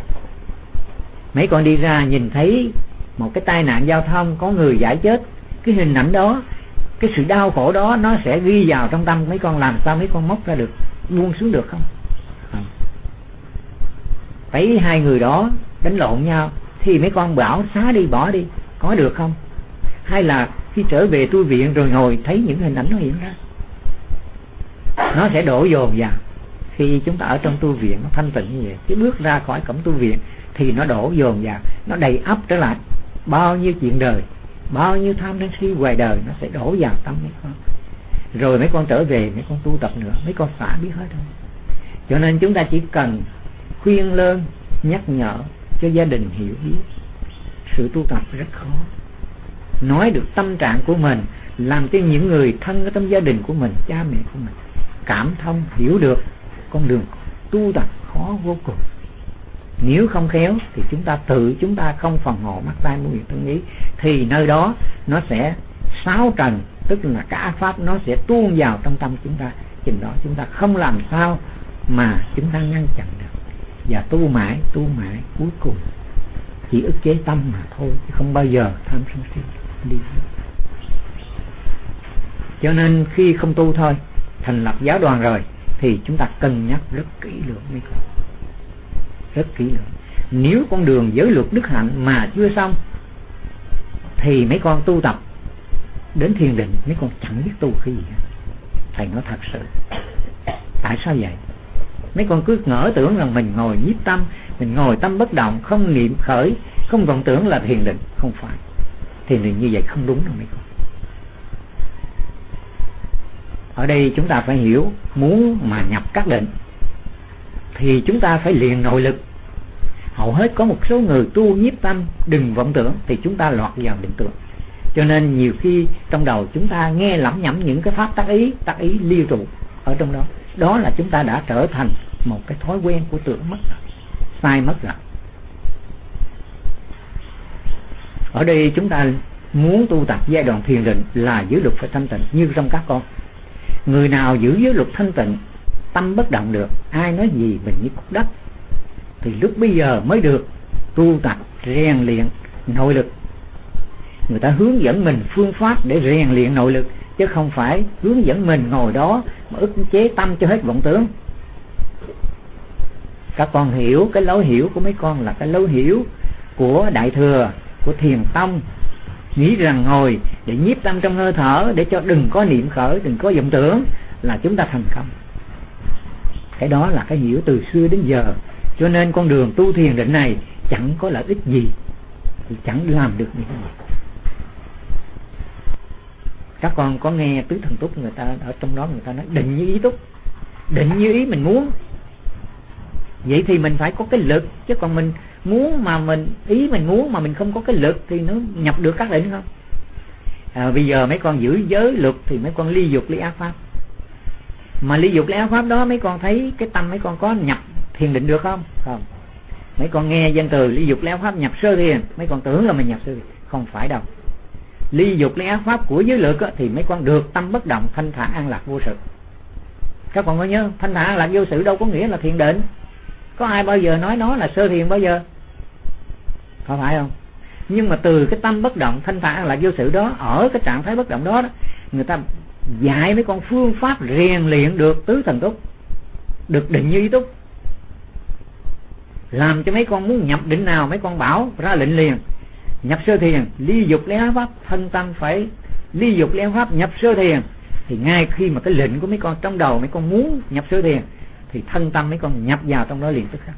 Mấy con đi ra nhìn thấy một cái tai nạn giao thông, có người giải chết. Cái hình ảnh đó, cái sự đau khổ đó nó sẽ ghi vào trong tâm mấy con. Làm sao mấy con móc ra được, buông xuống được không? Thấy hai người đó đánh lộn nhau, thì mấy con bảo, xá đi, bỏ đi, có được không? Hay là khi trở về tu viện rồi ngồi thấy những hình ảnh nó hiện ra. Nó sẽ đổ dồn vào. Khi chúng ta ở trong tu viện, nó thanh tịnh như vậy, cái bước ra khỏi cổng tu viện thì nó đổ dồn vào, nó đầy ắp trở lại. Bao nhiêu chuyện đời, bao nhiêu tham sân si ngoài đời, nó sẽ đổ vào tâm mấy con. Rồi mấy con trở về, mấy con tu tập nữa, mấy con xả biết hết thôi cho nên chúng ta chỉ cần khuyên lơn nhắc nhở cho gia đình hiểu biết. Sự tu tập rất khó. Nói được tâm trạng của mình, làm cho những người thân ở trong gia đình của mình, cha mẹ của mình, cảm thông, hiểu được con đường tu tập khó vô cùng. Nếu không khéo thì chúng ta tự chúng ta không phòng hộ mắt tay mũi miệng thân ý, thì nơi đó nó sẽ sáu trần, tức là cả pháp nó sẽ tuôn vào trong tâm chúng ta. Chừng đó chúng ta không làm sao mà chúng ta ngăn chặn được và tu mãi tu mãi, cuối cùng chỉ ức chế tâm mà thôi, chứ không bao giờ tham sân si, đi cho nên khi không tu thôi, thành lập giáo đoàn rồi, thì chúng ta cân nhắc rất kỹ lưỡng mới con rất kỹ lưỡng. Nếu con đường giới luật đức hạnh mà chưa xong, thì mấy con tu tập đến thiền định, mấy con chẳng biết tu cái gì thầy nói thật sự, tại sao vậy? Mấy con cứ ngỡ tưởng rằng mình ngồi nhiếp tâm, mình ngồi tâm bất động, không niệm khởi, không vọng tưởng là thiền định. Không phải. Thiền định như vậy không đúng đâu mấy con. Ở đây chúng ta phải hiểu, muốn mà nhập các định, thì chúng ta phải liền nội lực. Hầu hết có một số người tu nhiếp tâm, đừng vọng tưởng, thì chúng ta lọt vào định tưởng. Cho nên nhiều khi trong đầu chúng ta nghe lẩm nhẩm những cái pháp tác ý tác ý liên tục ở trong đó đó là chúng ta đã trở thành một cái thói quen của tưởng mất rồi sai mất rồi. Ở đây chúng ta muốn tu tập giai đoạn thiền định là giữ luật phải thanh tịnh, như trong các con. Người nào giữ giới luật thanh tịnh, tâm bất động được, ai nói gì mình như cục đất. Thì lúc bây giờ mới được tu tập rèn luyện nội lực. Người ta hướng dẫn mình phương pháp để rèn luyện nội lực chứ không phải hướng dẫn mình ngồi đó mà ức chế tâm cho hết vọng tướng các con hiểu cái lối hiểu của mấy con là cái lối hiểu của đại thừa, của thiền tông. Nghĩ rằng ngồi để nhiếp tâm trong hơi thở để cho đừng có niệm khởi, đừng có vọng tưởng là chúng ta thành công. Cái đó là cái hiểu từ xưa đến giờ. Cho nên con đường tu thiền định này chẳng có lợi ích gì. Thì chẳng làm được những gì các con có nghe tứ thần túc người ta ở trong đó người ta nói định như ý túc định như ý mình muốn. Vậy thì mình phải có cái lực chứ còn mình muốn mà mình ý mình muốn mà mình không có cái lực thì nó nhập được các định không? À, bây giờ mấy con giữ giới luật thì mấy con ly dục ly ác pháp. Mà ly dục ly ác pháp đó mấy con thấy cái tâm mấy con có nhập thiền định được không? Không. Mấy con nghe danh từ ly dục ly ác pháp nhập sơ thiền mấy con tưởng là mình nhập sơ thiền không phải đâu ly dục ly ác pháp của giới luật thì mấy con được tâm bất động thanh thản an lạc vô sự. Các con có nhớ thanh thản an lạc vô sự đâu có nghĩa là thiền định. Có ai bao giờ nói nó là sơ thiền bao giờ? Có phải không? Nhưng mà từ cái tâm bất động thanh thản là vô sự đó ở cái trạng thái bất động đó, đó người ta dạy mấy con phương pháp rèn luyện được tứ thần túc được định như ý túc. Làm cho mấy con muốn nhập định nào mấy con bảo ra lệnh liền nhập sơ thiền ly dục lấy pháp, thân tâm phải ly dục lấy pháp nhập sơ thiền. Thì ngay khi mà cái lệnh của mấy con trong đầu mấy con muốn nhập sơ thiền, thì thân tâm mấy con nhập vào trong đó liền tức khắc.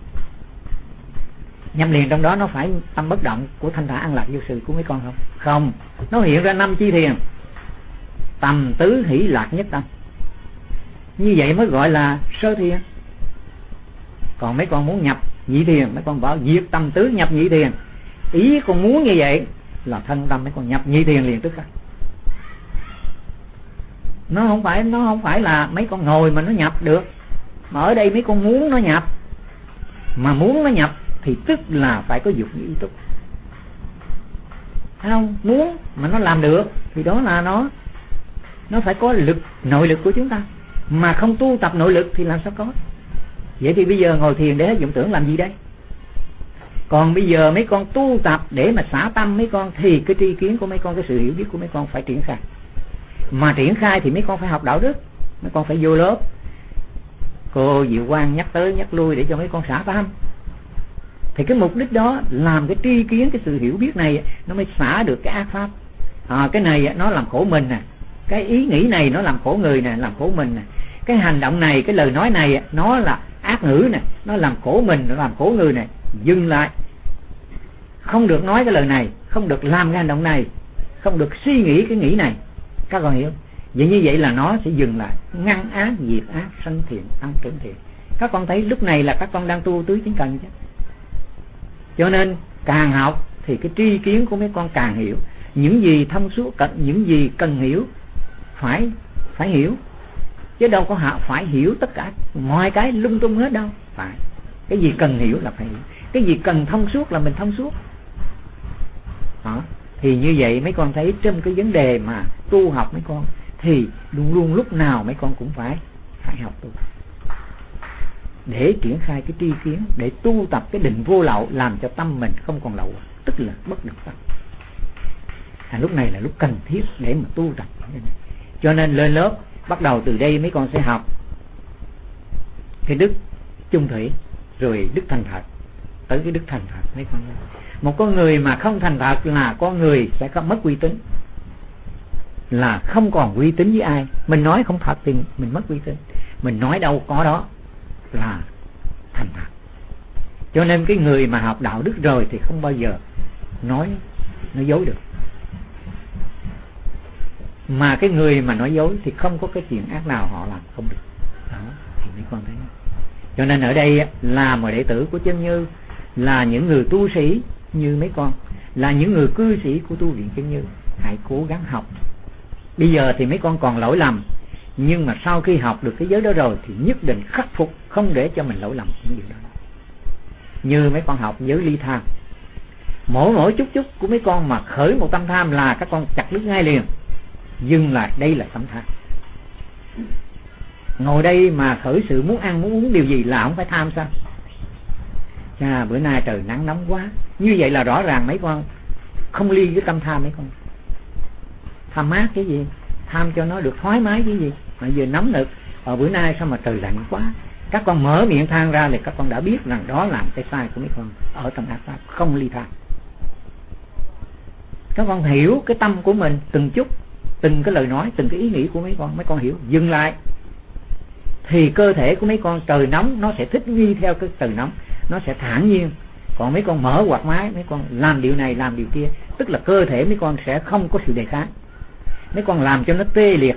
Nhập liền trong đó nó phải tâm bất động của thanh thản an lạc vô sự của mấy con không? Không. Nó hiện ra năm chi thiền. Tầm tứ hỷ lạc nhất tâm. Như vậy mới gọi là sơ thiền. Còn mấy con muốn nhập nhị thiền, mấy con bảo diệt tâm tứ nhập nhị thiền ý con muốn như vậy là thân tâm mấy con nhập nhị thiền liền tức khắc nó không phải, nó không phải là mấy con ngồi mà nó nhập được. Mà ở đây mấy con muốn nó nhập. Mà muốn nó nhập thì tức là phải có dục như ý túc. Không? Muốn mà nó làm được thì đó là nó nó phải có lực, nội lực của chúng ta. Mà không tu tập nội lực thì làm sao có? Vậy thì bây giờ ngồi thiền để dụng tưởng làm gì đây? Còn bây giờ mấy con tu tập để mà xả tâm mấy con thì cái tri kiến của mấy con cái sự hiểu biết của mấy con phải triển khai. Mà triển khai thì mấy con phải học đạo đức mấy con phải vô lớp. Cô diệu quang nhắc tới nhắc lui để cho mấy con xả tâm. Thì cái mục đích đó làm cái tri kiến cái sự hiểu biết này nó mới xả được cái ác pháp. À, cái này nó làm khổ mình nè. Cái ý nghĩ này nó làm khổ người nè làm khổ mình nè. Cái hành động này cái lời nói này nó là ác ngữ nè. Nó làm khổ mình nó làm khổ người nè. Dừng lại không được nói cái lời này, không được làm cái hành động này, không được suy nghĩ cái nghĩ này. Các con hiểu? Vậy như vậy là nó sẽ dừng lại. Ngăn ác, diệt ác, sanh thiện tăng trưởng thiện. Các con thấy lúc này là các con đang tu tứ chính cần chứ. Cho nên, càng học thì cái tri kiến của mấy con càng hiểu. Những gì thông suốt cần những gì cần hiểu, phải phải hiểu. Chứ đâu có họ phải hiểu tất cả. Mọi cái lung tung hết đâu. Phải. Cái gì cần hiểu là phải hiểu. Cái gì cần thông suốt là mình thông suốt đó. thì như vậy mấy con thấy trong cái vấn đề mà tu học mấy con thì luôn luôn lúc nào mấy con cũng phải phải học tu để triển khai cái tri kiến để tu tập cái định vô lậu làm cho tâm mình không còn lậu tức là bất động tâm. À, lúc này là lúc cần thiết để mà tu tập. Cho nên lên lớp bắt đầu từ đây mấy con sẽ học cái đức chung thủy rồi đức thành thật tới cái đức thành thật mấy con một con người mà không thành thật là con người sẽ có mất uy tín. Là không còn uy tín với ai. Mình nói không thật thì mình mất uy tín. Mình nói đâu có đó là thành thật. Cho nên cái người mà học đạo đức rồi thì không bao giờ nói nói dối được. Mà cái người mà nói dối thì không có cái chuyện ác nào họ làm không được. Đó, thì mấy con thấy. Cho nên ở đây là một đệ tử của chân như, là những người tu sĩ như mấy con. Là những người cư sĩ của tu viện chân như. Hãy cố gắng học. Bây giờ thì mấy con còn lỗi lầm. Nhưng mà sau khi học được thế giới đó rồi thì nhất định khắc phục, không để cho mình lỗi lầm những điều đó. Như mấy con học giới ly tham. Mỗi mỗi chút chút của mấy con mà khởi một tâm tham là các con chặt đứt ngay liền. Dừng lại đây là tâm tham. Ngồi đây mà khởi sự muốn ăn, muốn uống điều gì là không phải tham sao? À, bữa nay trời nắng nóng quá. Như vậy là rõ ràng mấy con không ly với tâm tham mấy con. Tham mát cái gì? Tham cho nó được thoải mái cái gì? Mà giờ nóng nực. Ở bữa nay sao mà trời lạnh quá? Các con mở miệng than ra thì các con đã biết rằng đó là cái sai của mấy con ở trong ác pháp không ly tham các con hiểu cái tâm của mình từng chút từng cái lời nói từng cái ý nghĩ của mấy con. Mấy con hiểu. Dừng lại. Thì cơ thể của mấy con trời nóng nó sẽ thích nghi theo cái trời nóng nó sẽ thản nhiên. Còn mấy con mở quạt máy, mấy con làm điều này, làm điều kia, tức là cơ thể mấy con sẽ không có sự đề kháng. Mấy con làm cho nó tê liệt,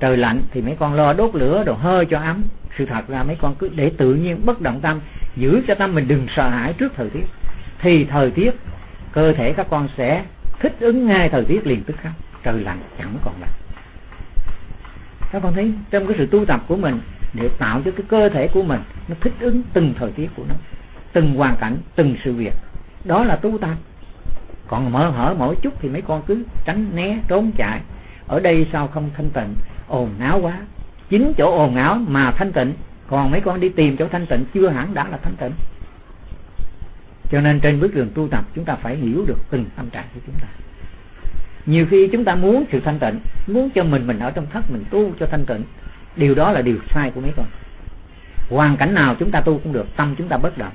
trời lạnh, thì mấy con lo đốt lửa đồ hơi cho ấm. Sự thật là mấy con cứ để tự nhiên bất động tâm, giữ cho tâm mình đừng sợ hãi trước thời tiết. Thì thời tiết, cơ thể các con sẽ thích ứng ngay thời tiết liền tức khắc. Trời lạnh chẳng còn lạnh. Các con thấy trong cái sự tu tập của mình, để tạo cho cái cơ thể của mình nó thích ứng từng thời tiết của nó, từng hoàn cảnh, từng sự việc. Đó là tu tập. Còn mở hở mỗi chút thì mấy con cứ tránh né, trốn chạy. Ở đây sao không thanh tịnh? Ồn náo quá. Chính chỗ ồn áo mà thanh tịnh. Còn mấy con đi tìm chỗ thanh tịnh chưa hẳn đã là thanh tịnh. Cho nên trên bước đường tu tập, chúng ta phải hiểu được từng tâm trạng của chúng ta. Nhiều khi chúng ta muốn sự thanh tịnh, muốn cho mình mình ở trong thất, mình tu cho thanh tịnh. Điều đó là điều sai của mấy con hoàn cảnh nào chúng ta tu cũng được, tâm chúng ta bất động.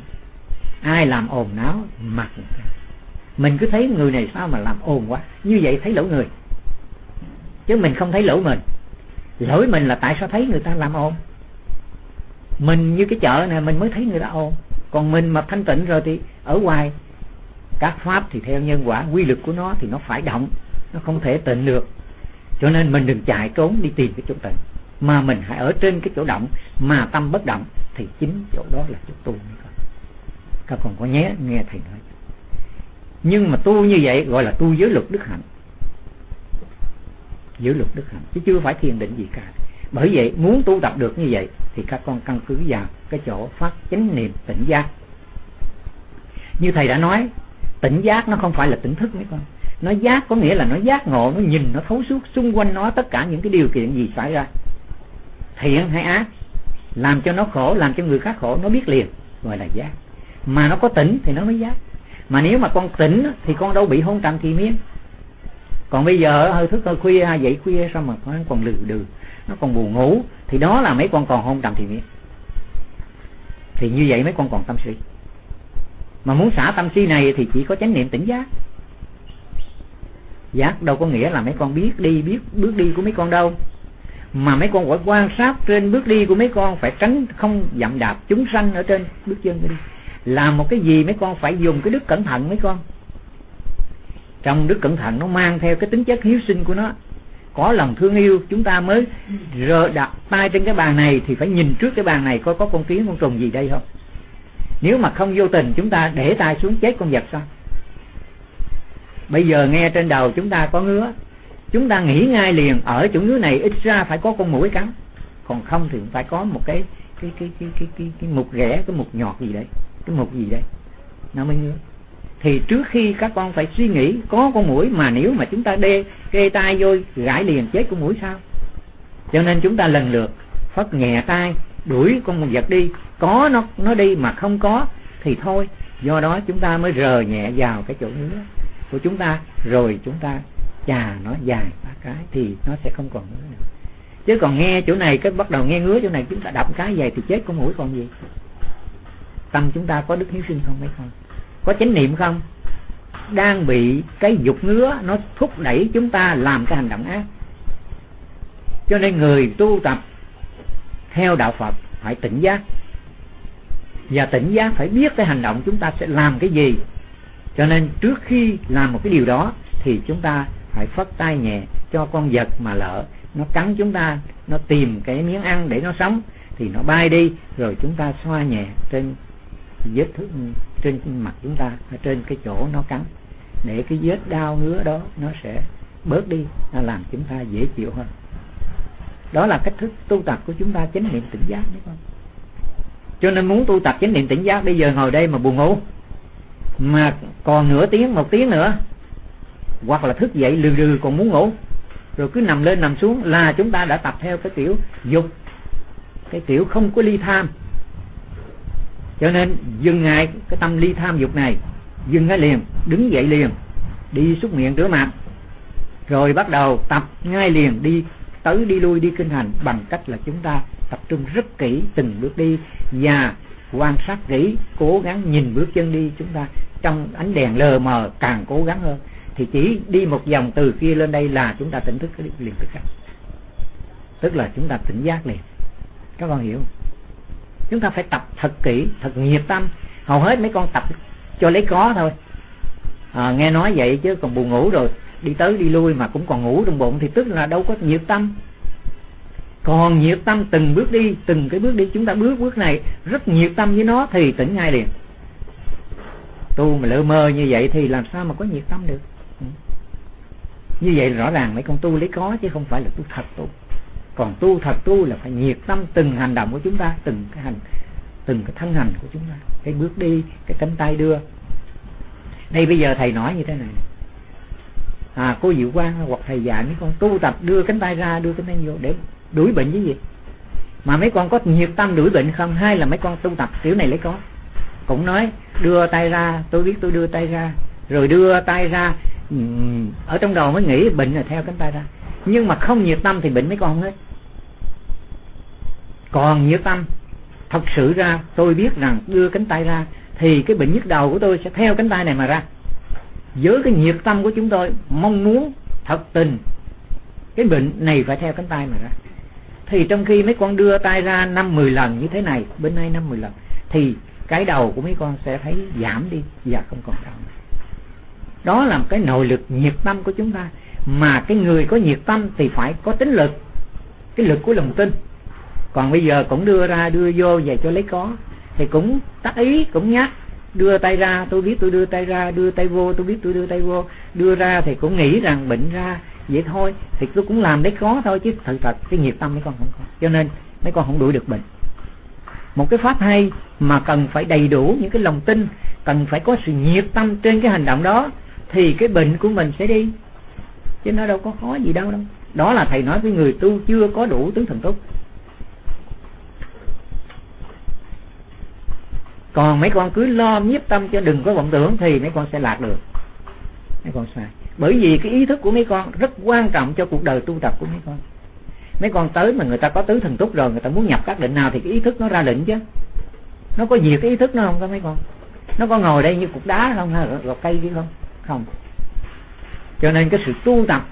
Ai làm ồn náo mặt mình cứ thấy người này sao mà làm ồn quá. Như vậy thấy lỗi người. Chứ mình không thấy lỗi mình. Lỗi mình là tại sao thấy người ta làm ồn? Mình như cái chợ này mình mới thấy người ta ồn. Còn mình mà thanh tịnh rồi thì ở ngoài, các pháp thì theo nhân quả, quy lực của nó thì nó phải động, nó không thể tịnh được. Cho nên mình đừng chạy trốn đi tìm cái chỗ tịnh mà mình hãy ở trên cái chỗ động, mà tâm bất động, thì chính chỗ đó là chỗ tu các con có nhé, nghe thầy nói. Nhưng mà tu như vậy gọi là tu giới luật đức hạnh. Giới luật đức hạnh, chứ chưa phải thiền định gì cả. Bởi vậy, muốn tu tập được như vậy, thì các con căn cứ vào cái chỗ phát chánh niệm tỉnh giác. Như thầy đã nói, tỉnh giác nó không phải là tỉnh thức mấy con. Nó giác có nghĩa là nó giác ngộ, nó nhìn, nó thấu suốt, xung quanh nó tất cả những cái điều kiện gì xảy ra thiện hay ác, làm cho nó khổ, làm cho người khác khổ, nó biết liền gọi là giác. Mà nó có tỉnh thì nó mới giác. Mà nếu mà con tỉnh thì con đâu bị hôn trầm thì miên. Còn bây giờ, hơi thức, hơi khuya, dậy khuya, sao mà nó còn lừ đừ, nó còn buồn ngủ, thì đó là mấy con còn hôn trầm thì miên. Thì như vậy mấy con còn tâm suy mà muốn xả tâm si này thì chỉ có chánh niệm tỉnh giác. Giác đâu có nghĩa là mấy con biết đi, biết, bước đi của mấy con đâu mà mấy con phải quan sát trên bước đi của mấy con phải tránh không dậm đạp chúng sanh ở trên bước chân đi. Làm một cái gì mấy con phải dùng cái đức cẩn thận mấy con. Trong đức cẩn thận nó mang theo cái tính chất hiếu sinh của nó. Có lòng thương yêu, chúng ta mới rờ đặt tay trên cái bàn này thì phải nhìn trước cái bàn này coi có con kiến, con trùng gì đây không. Nếu mà không vô tình, chúng ta để tay xuống chết con vật sao? Bây giờ nghe trên đầu chúng ta có ngứa chúng ta nghĩ ngay liền ở chỗ nước này ít ra phải có con mũi cắn. Còn không thì phải có một cái cái cái cái cái cái, cái mục ghẻ cái mục nhọt gì đấy cái mục gì đấy. Nó mới ngứa. Thì trước khi các con phải suy nghĩ có con mũi mà nếu mà chúng ta đê kê tay vô gãi liền chết con mũi sao? Cho nên chúng ta lần lượt phất nhẹ tay đuổi con vật đi. Có nó nó đi mà không có thì thôi. Do đó chúng ta mới rờ nhẹ vào cái chỗ ngứa của chúng ta rồi chúng ta chà, nó dài ba cái thì nó sẽ không còn ngứa nữa. Chứ còn nghe chỗ này, cái bắt đầu nghe ngứa chỗ này, chúng ta đập cái dài thì chết con mũi còn gì. Tâm chúng ta có đức hiếu sinh không mấy con có chánh niệm không? Đang bị cái dục ngứa, nó thúc đẩy chúng ta làm cái hành động ác. Cho nên người tu tập theo đạo Phật phải tỉnh giác. Và tỉnh giác phải biết cái hành động chúng ta sẽ làm cái gì. Cho nên trước khi làm một cái điều đó, thì chúng ta phải phất tay nhẹ cho con vật mà lỡ. Nó cắn chúng ta, nó tìm cái miếng ăn để nó sống, thì nó bay đi, rồi chúng ta xoa nhẹ trên vết thương trên mặt chúng ta, ở trên cái chỗ nó cắn. Để cái vết đau ngứa đó, nó sẽ bớt đi, nó làm chúng ta dễ chịu hơn. Đó là cách thức tu tập của chúng ta chánh niệm tỉnh giác đấy con cho nên muốn tu tập chánh niệm tỉnh giác, bây giờ ngồi đây mà buồn ngủ, mà còn nửa tiếng, một tiếng nữa hoặc là thức dậy lừ lừ còn muốn ngủ. Rồi cứ nằm lên nằm xuống là chúng ta đã tập theo cái kiểu dục. Cái kiểu không có ly tham. Cho nên dừng ngay cái tâm ly tham dục này. Dừng ngay liền, đứng dậy liền, đi xúc miệng rửa mặt. Rồi bắt đầu tập ngay liền, đi tới đi lui, đi kinh hành bằng cách là chúng ta tập trung rất kỹ từng bước đi và quan sát kỹ, cố gắng nhìn bước chân đi. Chúng ta trong ánh đèn lờ mờ càng cố gắng hơn thì chỉ đi một vòng từ kia lên đây là chúng ta tỉnh thức cái liền khắc tức là chúng ta tỉnh giác liền. Các con hiểu chúng ta phải tập thật kỹ thật nhiệt tâm. Hầu hết mấy con tập cho lấy có thôi. À, nghe nói vậy chứ còn buồn ngủ rồi. Đi tới đi lui mà cũng còn ngủ trong bụng thì tức là đâu có nhiệt tâm. Còn nhiệt tâm từng bước đi từng cái bước đi chúng ta bước bước này rất nhiệt tâm với nó thì tỉnh ngay liền. Tu mà lơ mơ như vậy thì làm sao mà có nhiệt tâm được như vậy rõ ràng mấy con tu lấy có chứ không phải là tu thật tu. Còn tu thật tu là phải nhiệt tâm từng hành động của chúng ta, từng cái hành, từng cái thân hành của chúng ta. Cái bước đi, cái cánh tay đưa. Đây bây giờ thầy nói như thế này. À cô diệu quang hoặc thầy dạy mấy con tu tập đưa cánh tay ra, đưa cánh tay vô để đuổi bệnh với gì? Mà mấy con có nhiệt tâm đuổi bệnh không? Hay là mấy con tu tập kiểu này lấy có? Cũng nói, đưa tay ra, tôi biết tôi đưa tay ra. Rồi đưa tay ra ở trong đầu mới nghĩ bệnh là theo cánh tay ra nhưng mà không nhiệt tâm thì bệnh mấy con không hết. Còn nhiệt tâm, thật sự ra tôi biết rằng đưa cánh tay ra thì cái bệnh nhức đầu của tôi sẽ theo cánh tay này mà ra. Với cái nhiệt tâm của chúng tôi, mong muốn thật tình, cái bệnh này phải theo cánh tay mà ra. Thì trong khi mấy con đưa tay ra năm mười lần như thế này bên đây năm mười lần, thì cái đầu của mấy con sẽ thấy giảm đi và không còn đau nữa đó là một cái nội lực nhiệt tâm của chúng ta. Mà cái người có nhiệt tâm thì phải có tính lực. Cái lực của lòng tin. Còn bây giờ cũng đưa ra, đưa vô về cho lấy có. Thì cũng tác ý, cũng nhắc, đưa tay ra, tôi biết tôi đưa tay ra, đưa tay vô, tôi biết tôi đưa tay vô. Đưa ra thì cũng nghĩ rằng bệnh ra, vậy thôi. Thì tôi cũng làm đấy có thôi chứ thật thật, cái nhiệt tâm mấy con không có. Cho nên mấy con không đuổi được bệnh. Một cái pháp hay mà cần phải đầy đủ những cái lòng tin, cần phải có sự nhiệt tâm trên cái hành động đó thì cái bệnh của mình sẽ đi. Chứ nó đâu có khó gì đâu đâu. Đó là thầy nói với người tu chưa có đủ tướng thần túc. Còn mấy con cứ lo nhiếp tâm cho đừng có vọng tưởng thì mấy con sẽ lạc được. Mấy con sai. Bởi vì cái ý thức của mấy con rất quan trọng cho cuộc đời tu tập của mấy con. Mấy con tới mà người ta có tứ thần túc rồi, người ta muốn nhập các định nào thì cái ý thức nó ra định chứ. Nó có gì cái ý thức nó không có mấy con? Nó có ngồi đây như cục đá không? Hay gọt cây kia không? Không? Cho nên cái sự tu tập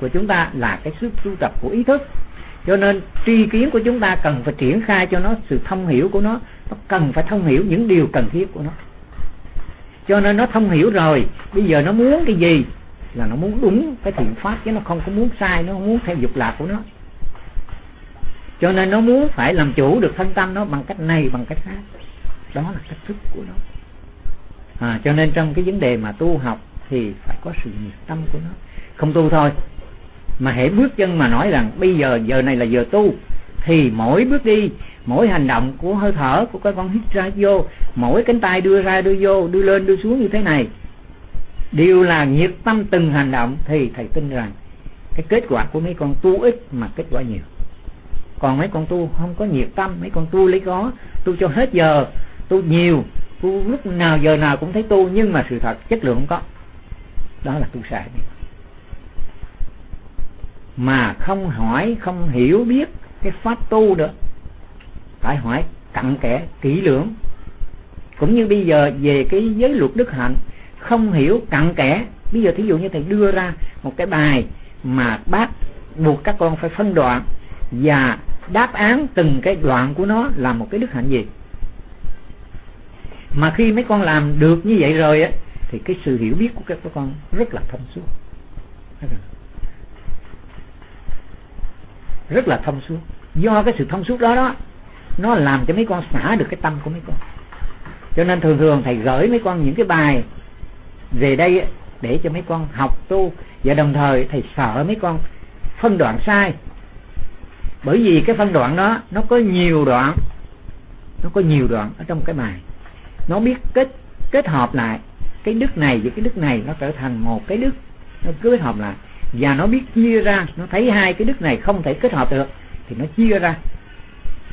của chúng ta là cái sức tu tập của ý thức. Cho nên tri kiến của chúng ta cần phải triển khai cho nó sự thông hiểu của nó nó cần phải thông hiểu những điều cần thiết của nó. Cho nên nó thông hiểu rồi bây giờ nó muốn cái gì là nó muốn đúng cái thiện pháp chứ nó không có muốn sai nó không muốn theo dục lạc của nó. Cho nên nó muốn phải làm chủ được thân tâm nó bằng cách này bằng cách khác. Đó là cách thức của nó. À, cho nên trong cái vấn đề mà tu học thì phải có sự nhiệt tâm của nó. Không tu thôi. Mà hãy bước chân mà nói rằng, bây giờ giờ này là giờ tu. Thì mỗi bước đi, mỗi hành động của hơi thở của cái con hít ra vô, mỗi cánh tay đưa ra đưa vô, đưa lên đưa xuống như thế này, đều là nhiệt tâm từng hành động. Thì thầy tin rằng, cái kết quả của mấy con tu ít mà kết quả nhiều. Còn mấy con tu không có nhiệt tâm, mấy con tu lấy có, tu cho hết giờ, tu nhiều, tu lúc nào giờ nào cũng thấy tu, nhưng mà sự thật, chất lượng không có đó là tu sai mà không hỏi, không hiểu biết cái pháp tu được phải hỏi cặn kẽ, kỹ lưỡng. Cũng như bây giờ về cái giới luật đức hạnh, không hiểu cặn kẽ. Bây giờ thí dụ như thầy đưa ra một cái bài mà bác buộc các con phải phân đoạn và đáp án từng cái đoạn của nó là một cái đức hạnh gì. Mà khi mấy con làm được như vậy rồi á thì cái sự hiểu biết của các con rất là thông suốt. Rất là thông suốt. Do cái sự thông suốt đó đó, nó làm cho mấy con xả được cái tâm của mấy con. Cho nên thường thường thầy gửi mấy con những cái bài về đây để cho mấy con học tu. Và đồng thời thầy sợ mấy con phân đoạn sai. Bởi vì cái phân đoạn đó, nó có nhiều đoạn, nó có nhiều đoạn ở trong cái bài. Nó biết kết kết hợp lại cái đức này với cái đức này nó trở thành một cái đức nó kết hợp lại. Và nó biết chia ra, nó thấy hai cái đức này không thể kết hợp được, thì nó chia ra.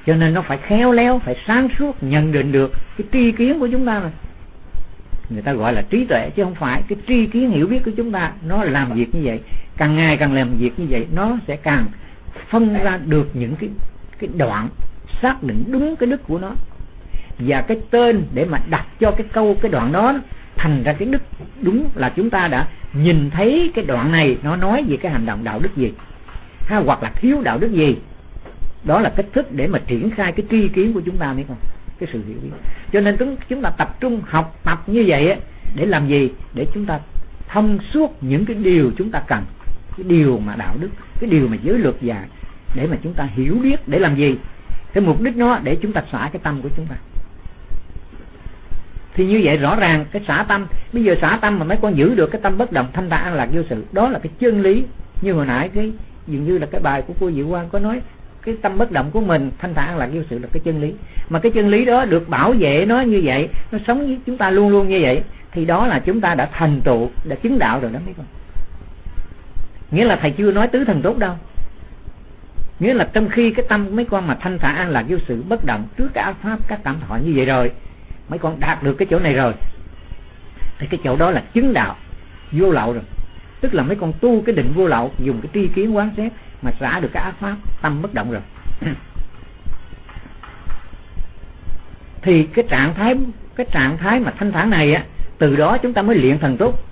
Cho nên nó phải khéo léo, phải sáng suốt nhận định được cái tri kiến của chúng ta mà người ta gọi là trí tuệ chứ không phải. Cái tri kiến hiểu biết của chúng ta, nó làm việc như vậy. Càng ngày càng làm việc như vậy, nó sẽ càng phân ra được những cái cái đoạn xác định đúng cái đức của nó. Và cái tên để mà đặt cho cái câu, cái đoạn đó thành ra cái đức đúng là chúng ta đã nhìn thấy cái đoạn này, nó nói về cái hành động đạo đức gì hay hoặc là thiếu đạo đức gì. Đó là cách thức để mà triển khai cái tri kiến của chúng ta biết không cái sự hiểu biết. Cho nên chúng chúng ta tập trung học tập như vậy á, để làm gì? Để chúng ta thông suốt những cái điều chúng ta cần, cái điều mà đạo đức, cái điều mà giới luật và để mà chúng ta hiểu biết để làm gì. Cái mục đích nó để chúng ta xả cái tâm của chúng ta thì như vậy rõ ràng, cái xả tâm, bây giờ xả tâm mà mấy con giữ được cái tâm bất động, thanh tạng an lạc vô sự, đó là cái chân lý. Như hồi nãy cái, dường như là cái bài của cô Diệu Quang có nói, cái tâm bất động của mình, thanh thản an lạc vô sự là cái chân lý. Mà cái chân lý đó được bảo vệ nó như vậy, nó sống với chúng ta luôn luôn như vậy, thì đó là chúng ta đã thành tựu, đã chứng đạo rồi đó mấy con. Nghĩa là thầy chưa nói tứ thần tốt đâu. Nghĩa là trong khi cái tâm của mấy con mà thanh thản an lạc vô sự bất động, trước cái pháp, các cảm thọ như vậy rồi mấy con đạt được cái chỗ này rồi. Thì cái chỗ đó là chứng đạo, vô lậu rồi. Tức là mấy con tu cái định vô lậu, dùng cái tri kiến quán xét mà xả được cái ác pháp, tâm bất động rồi. Thì cái trạng thái, cái trạng thái mà thanh thản này á, từ đó chúng ta mới luyện thần túc.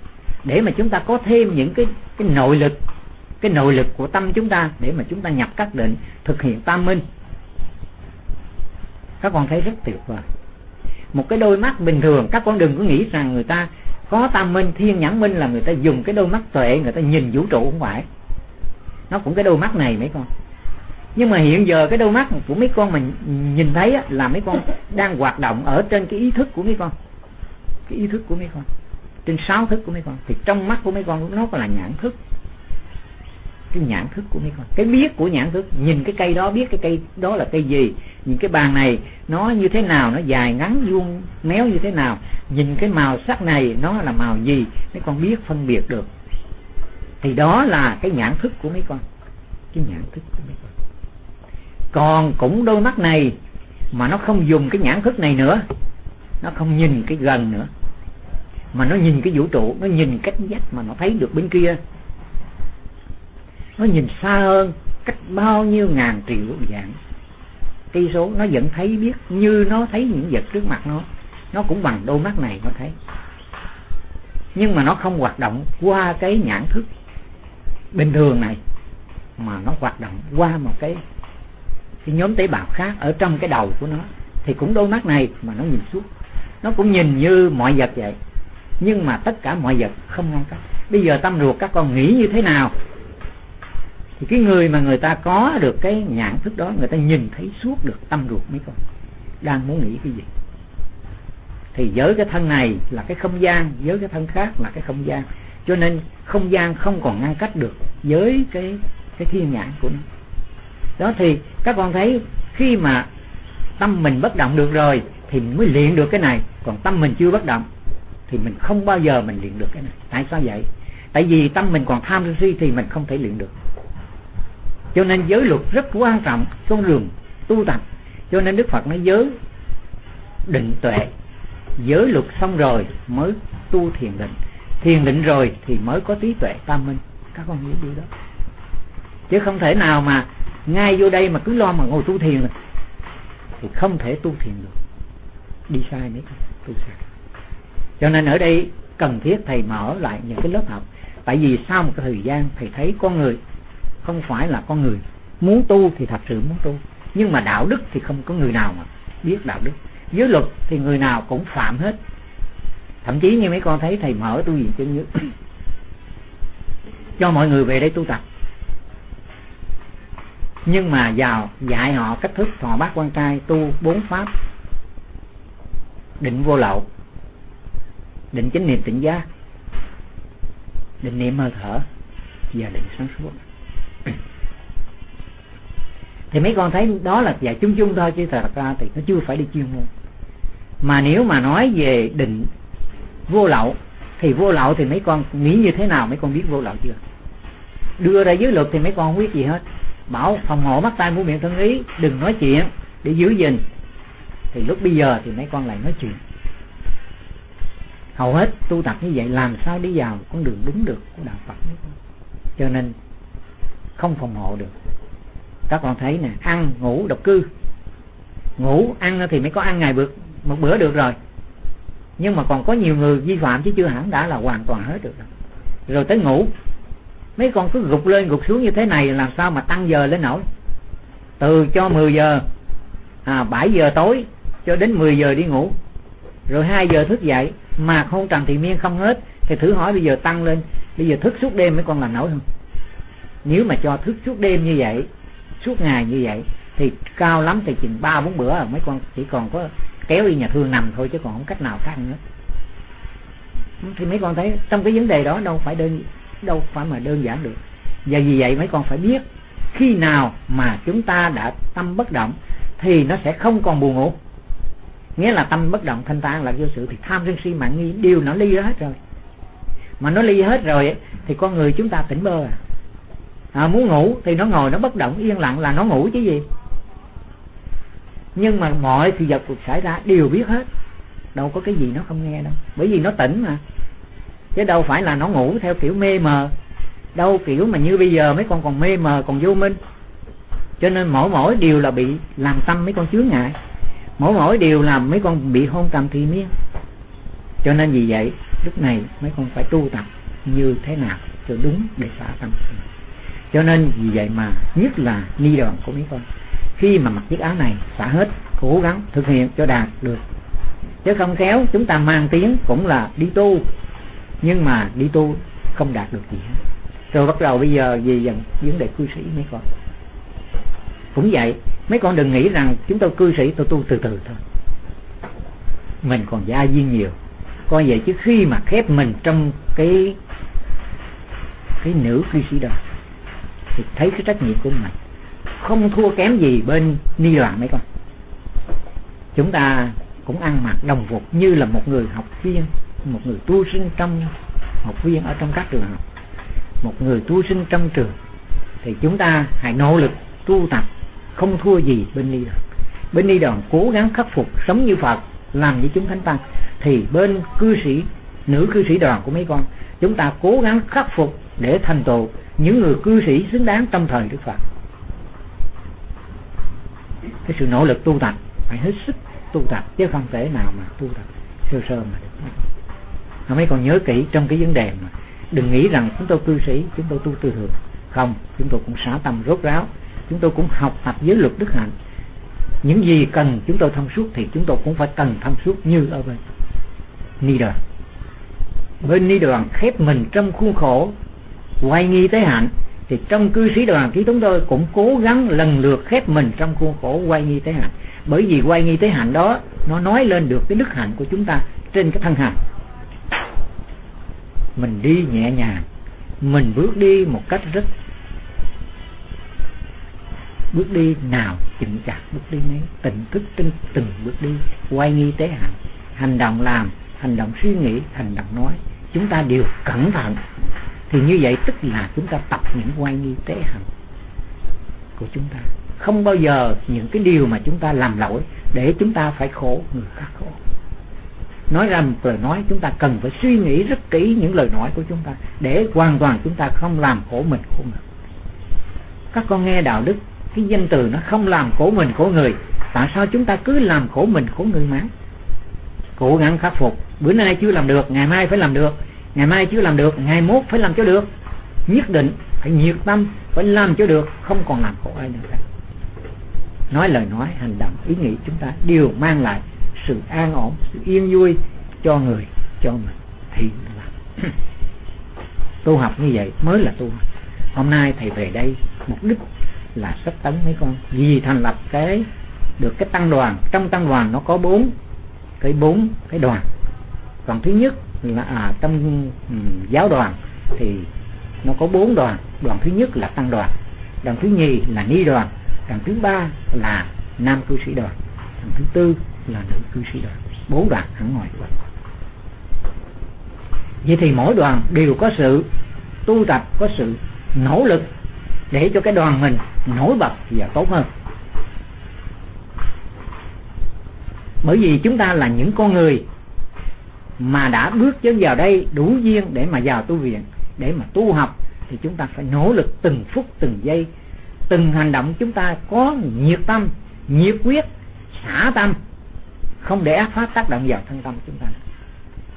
Để mà chúng ta có thêm những cái cái nội lực, cái nội lực của tâm chúng ta để mà chúng ta nhập các định, thực hiện tam minh. Các con thấy rất tuyệt vời một cái đôi mắt bình thường. Các con đừng có nghĩ rằng người ta có tam minh, thiên nhãn minh là người ta dùng cái đôi mắt tuệ, người ta nhìn vũ trụ không phải. Nó cũng cái đôi mắt này mấy con. Nhưng mà hiện giờ cái đôi mắt của mấy con mình nhìn thấy là mấy con đang hoạt động ở trên cái ý thức của mấy con. Cái ý thức của mấy con. Trên sáu thức của mấy con. Thì trong mắt của mấy con nó là nhãn thức cái nhãn thức của mấy con cái biết của nhãn thức, nhìn cái cây đó, biết cái cây đó là cây gì, nhìn cái bàn này, nó như thế nào, nó dài ngắn, vuông, méo như thế nào, nhìn cái màu sắc này, nó là màu gì mấy con biết phân biệt được. Thì đó là cái nhãn thức của mấy con cái nhãn thức của mấy con còn cũng đôi mắt này, mà nó không dùng cái nhãn thức này nữa, nó không nhìn cái gần nữa, mà nó nhìn cái vũ trụ, nó nhìn cách dách mà nó thấy được bên kia nó nhìn xa hơn, cách bao nhiêu ngàn triệu dạng. Cây số nó vẫn thấy biết như nó thấy những vật trước mặt nó. Nó cũng bằng đôi mắt này nó thấy. Nhưng mà nó không hoạt động qua cái nhãn thức bình thường này, mà nó hoạt động qua một cái cái nhóm tế bào khác ở trong cái đầu của nó. Thì cũng đôi mắt này mà nó nhìn suốt. Nó cũng nhìn như mọi vật vậy. Nhưng mà tất cả mọi vật không ngăn cách. Bây giờ tâm ruột các con nghĩ như thế nào? Thì cái người mà người ta có được cái nhãn thức đó, người ta nhìn thấy suốt được tâm ruột mấy con. Đang muốn nghĩ cái gì? Thì với cái thân này là cái không gian với cái thân khác là cái không gian. Cho nên không gian không còn ngăn cách được với cái cái thiên nhãn của nó. Đó thì các con thấy khi mà tâm mình bất động được rồi thì mình mới luyện được cái này. Còn tâm mình chưa bất động thì mình không bao giờ mình luyện được cái này. Tại sao vậy? Tại vì tâm mình còn tham sân si thì mình không thể luyện được cho nên giới luật rất quan trọng con đường tu tập. Cho nên đức phật nói giới định tuệ. Giới luật xong rồi mới tu thiền định. Thiền định rồi thì mới có trí tuệ tam minh. Các con hiểu điều đó. Chứ không thể nào mà ngay vô đây mà cứ lo mà ngồi tu thiền rồi thì không thể tu thiền được. Đi sai mấy tu sai. Cho nên ở đây cần thiết thầy mở lại những cái lớp học. Tại vì sau một cái thời gian thầy thấy con người không phải là con người. Muốn tu thì thật sự muốn tu. Nhưng mà đạo đức thì không có người nào mà biết đạo đức. Giới luật thì người nào cũng phạm hết. Thậm chí như mấy con thấy, thầy mở tu viện chân nhất cho mọi người về đây tu tập. Nhưng mà vào dạy họ cách thức thọ bát quan trai tu bốn pháp. Định vô lậu. Định chánh niệm tỉnh giác. Định niệm hơi thở. Và định sáng suốt thì mấy con thấy đó là dạy chung chung thôi, chứ thật ra thì nó chưa phải đi chuyên môn. Mà nếu mà nói về định vô lậu, thì vô lậu thì mấy con nghĩ như thế nào, mấy con biết vô lậu chưa? Đưa ra giới luật thì mấy con không biết gì hết. Bảo phòng hộ mắt tay mũi miệng thân ý, đừng nói chuyện, để giữ gìn. Thì lúc bây giờ thì mấy con lại nói chuyện. Hầu hết tu tập như vậy, làm sao đi vào con đường đúng được của đạo Phật cho nên không phòng hộ được các con thấy nè ăn ngủ độc cư. Ngủ ăn thì mới có ăn ngày bữa một bữa được rồi. Nhưng mà còn có nhiều người vi phạm chứ chưa hẳn đã là hoàn toàn hết được. Rồi, rồi tới ngủ. Mấy con cứ gục lên gục xuống như thế này làm sao mà tăng giờ lên nổi? Từ cho 10 giờ à, 7 giờ tối cho đến 10 giờ đi ngủ. Rồi 2 giờ thức dậy mà không trần thị miên không hết. Thì thử hỏi bây giờ tăng lên bây giờ thức suốt đêm mấy con làm nổi không? Nếu mà cho thức suốt đêm như vậy suốt ngày như vậy, thì cao lắm thì chừng ba bốn bữa à, mấy con chỉ còn có kéo đi nhà thương nằm thôi chứ còn không cách nào khác nữa. Thì mấy con thấy trong cái vấn đề đó đâu phải đơn, đâu phải mà đơn giản được. Và vì vậy mấy con phải biết khi nào mà chúng ta đã tâm bất động thì nó sẽ không còn buồn ngủ. Nghĩa là tâm bất động thanh tạng là vô sự thì tham sân si mạng nghi đều nó ly hết rồi. Mà nó ly hết rồi thì con người chúng ta tỉnh bơ à à muốn ngủ thì nó ngồi nó bất động, yên lặng là nó ngủ chứ gì. Nhưng mà mọi sự vật cuộc xảy ra đều biết hết. Đâu có cái gì nó không nghe đâu. Bởi vì nó tỉnh mà. Chứ đâu phải là nó ngủ theo kiểu mê mờ. Đâu kiểu mà như bây giờ mấy con còn mê mờ, còn vô minh. Cho nên mỗi mỗi điều là bị làm tâm mấy con chướng ngại. Mỗi mỗi điều làm mấy con bị hôn trầm thì miên. Cho nên vì vậy, lúc này mấy con phải tu tập như thế nào cho đúng để xả tâm cho nên vì vậy mà nhất là ni đoàn của mấy con khi mà mặc chiếc áo này, xả hết, cố gắng thực hiện cho đạt được. Chứ không khéo, chúng ta mang tiếng cũng là đi tu. Nhưng mà đi tu không đạt được gì hết. Rồi bắt đầu bây giờ về dần vấn đề cư sĩ, mấy con. Cũng vậy, mấy con đừng nghĩ rằng chúng tôi cư sĩ, tôi tu từ từ thôi. Mình còn gia duyên nhiều. Coi vậy chứ khi mà khép mình trong cái cái nữ cư sĩ đó thì thấy cái trách nhiệm của mình. Không thua kém gì bên ni đoàn mấy con. Chúng ta cũng ăn mặc đồng phục như là một người học viên, một người tu sinh trong học viên ở trong các trường học. Một người tu sinh trong trường, thì chúng ta hãy nỗ lực tu tập, không thua gì bên ni đoàn bên ni đoàn cố gắng khắc phục sống như phật, làm như chúng thánh tăng. Thì bên cư sĩ, nữ cư sĩ đoàn của mấy con, chúng ta cố gắng khắc phục để thành tựu những người cư sĩ xứng đáng tâm thời đức phật. Cái sự nỗ lực tu tập, phải hết sức tu tập, chứ không thể nào mà tu tập sơ sơ mà được. Mấy còn nhớ kỹ trong cái vấn đề mà đừng nghĩ rằng chúng tôi cư sĩ, chúng tôi tu tư thường. Không, chúng tôi cũng xả tâm rốt ráo, chúng tôi cũng học tập giới luật đức hạnh. Những gì cần chúng tôi thông suốt thì chúng tôi cũng phải cần thông suốt như ở bên. Ni đoàn bên ni đoàn khép mình trong khuôn khổ quay nghi tới hạnh thì trong cư sĩ đoàn thì chúng tôi cũng cố gắng lần lượt khép mình trong khuôn khổ quay nghi tế hạnh bởi vì quay nghi tế hạnh đó, nó nói lên được cái đức hạnh của chúng ta trên cái thân hạnh mình đi nhẹ nhàng, mình bước đi một cách rất bước đi nào chừng chặt bước đi nấy, tỉnh thức trên từng bước đi, quay nghi tế hạnh hành động làm, hành động suy nghĩ, hành động nói, chúng ta đều cẩn thận thì như vậy tức là chúng ta tập những quay nghi tế hạnh của chúng ta. Không bao giờ những cái điều mà chúng ta làm lỗi để chúng ta phải khổ người khác khổ. Nói ra một lời nói, chúng ta cần phải suy nghĩ rất kỹ những lời nói của chúng ta để hoàn toàn chúng ta không làm khổ mình khổ người. Các con nghe đạo đức, cái danh từ nó không làm khổ mình khổ người, tại sao chúng ta cứ làm khổ mình khổ người mãi cố gắng khắc phục. Bữa nay chưa làm được, ngày mai phải làm được ngày mai chưa làm được, ngày mốt phải làm cho được. Nhất định phải nhiệt tâm, phải làm cho được, không còn làm khổ ai nữa. Nói lời nói, hành động, ý nghĩ chúng ta đều mang lại sự an ổn, sự yên vui cho người, cho mình. Thì là tu học như vậy mới là tu học. Hôm nay thầy về đây, mục đích là sắp tấn mấy con. Vì thành lập cái, được cái tăng đoàn. Trong tăng đoàn nó có bốn, cái bốn cái đoàn. Còn thứ nhất là à, trong um, giáo đoàn thì nó có bốn đoàn. Đoàn thứ nhất là tăng đoàn đoàn thứ nhì là ni đoàn đoàn thứ ba là nam cư sĩ đoàn đoàn thứ tư là nữ cư sĩ đoàn. Bốn đoàn ở ngoài. Vậy thì mỗi đoàn đều có sự tu tập có sự nỗ lực để cho cái đoàn mình nổi bật và tốt hơn. Bởi vì chúng ta là những con người mà đã bước chân vào đây đủ duyên để mà vào tu viện, để mà tu học, thì chúng ta phải nỗ lực từng phút, từng giây. Từng hành động chúng ta có nhiệt tâm, nhiệt quyết, xả tâm, không để ác pháp tác động vào thân tâm chúng ta.